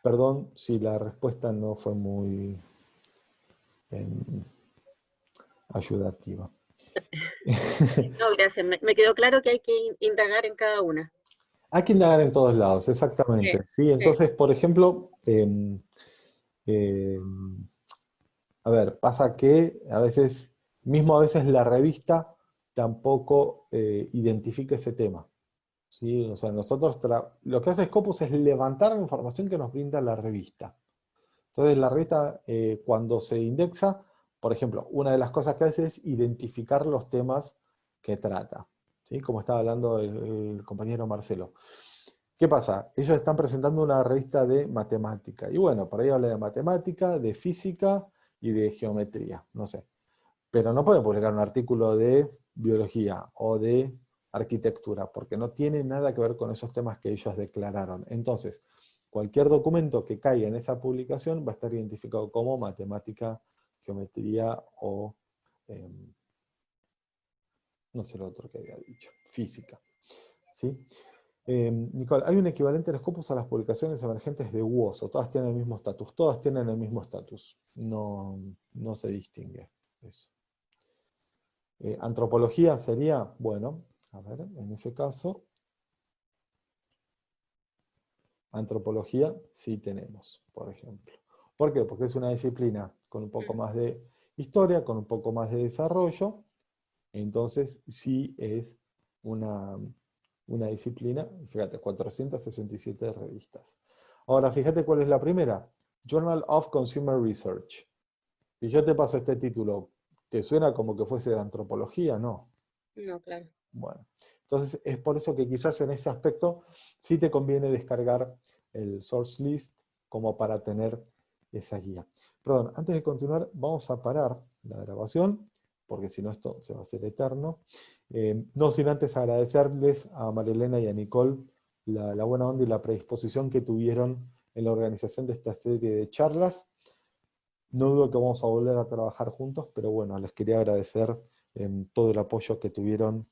perdón si la respuesta no fue muy... Em, ayudativa. <laughs> no, gracias. Me, quedó claro que hay que indagar en cada una. Hay que indagar en todos lados, exactamente. Sí, entonces, por ejemplo, em, em, a ver, pasa que a veces, mismo a veces la revista tampoco eh, identifica ese tema. ¿sí? O sea, nosotros, lo que hace Scopus es levantar la información que nos brinda la revista. Entonces la revista, eh, cuando se indexa, por ejemplo, una de las cosas que hace es identificar los temas que trata, ¿sí? como estaba hablando el, compañero Marcelo. ¿Qué pasa? Ellos están presentando una revista de matemática, y bueno, por ahí habla de matemática, de física y de geometría, no sé. Pero no pueden publicar un artículo de biología o de arquitectura, porque no tiene nada que ver con esos temas que ellos declararon. Entonces, cualquier documento que caiga en esa publicación va a estar identificado como matemática geometría o, em, no sé lo otro que había dicho, física. ¿sí? Em, Nicole, ¿hay un equivalente en Scopus a las publicaciones emergentes de WOS? ¿O todas tienen el mismo estatus? Todas tienen el mismo estatus. No, no se distingue eso. Eh, antropología sería, bueno, a ver, en ese caso, antropología sí tenemos, por ejemplo. ¿Por qué? Porque es una disciplina con un poco más de historia, con un poco más de desarrollo, entonces sí es una, una disciplina, fíjate, 467 revistas. Ahora, fíjate cuál es la primera, Journal of Consumer Research. Y yo te paso este título, ¿te suena como que fuese de antropología? No. No, claro. Bueno, entonces es por eso que quizás en ese aspecto sí te conviene descargar el source list como para tener esa guía. Perdón, antes de continuar, vamos a parar la grabación, porque si no esto se va a hacer eterno. Eh, no sin antes agradecerles a Marilena y a Nicole la, buena onda y la predisposición que tuvieron en la organización de esta serie de charlas. No dudo que vamos a volver a trabajar juntos, pero bueno, les quería agradecer en todo el apoyo que tuvieron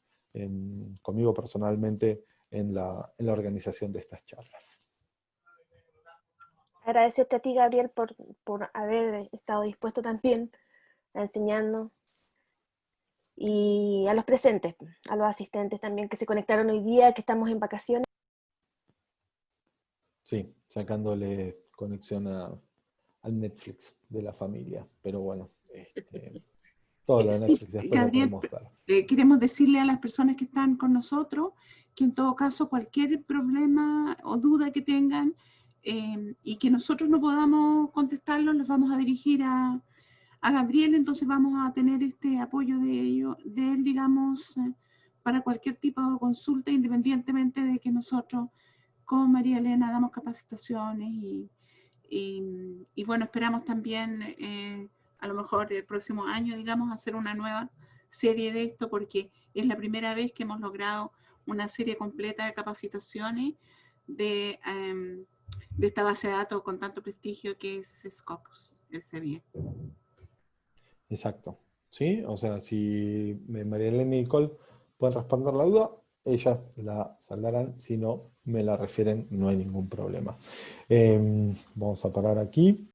conmigo personalmente en la organización de estas charlas. Agradecerte a ti, Gabriel, por, por haber estado dispuesto también a enseñarnos. Y a los presentes, a los asistentes también que se conectaron hoy día, que estamos en vacaciones. Sí, sacándole conexión a, al Netflix de la familia, pero bueno, este, <laughs> todo lo de Netflix después Gabriel, eh, queremos decirle a las personas que están con nosotros que en todo caso cualquier problema o duda que tengan, Em, y que nosotros no podamos contestarlos, los vamos a dirigir a, a, Gabriel, entonces vamos a tener este apoyo de, ello, de él, digamos, eh, para cualquier tipo de consulta, independientemente de que nosotros, como María Elena, damos capacitaciones y, y, bueno, esperamos también, eh, a lo mejor el próximo año, digamos, hacer una nueva serie de esto, porque es la primera vez que hemos logrado una serie completa de capacitaciones de... Em, esta base de datos con tanto prestigio que es Scopus, el CBI. Exacto. ¿Sí? O sea, si María Elena y Nicole pueden responder la duda, ellas la saldarán, si no, me la refieren, no hay ningún problema. Em, vamos a parar aquí.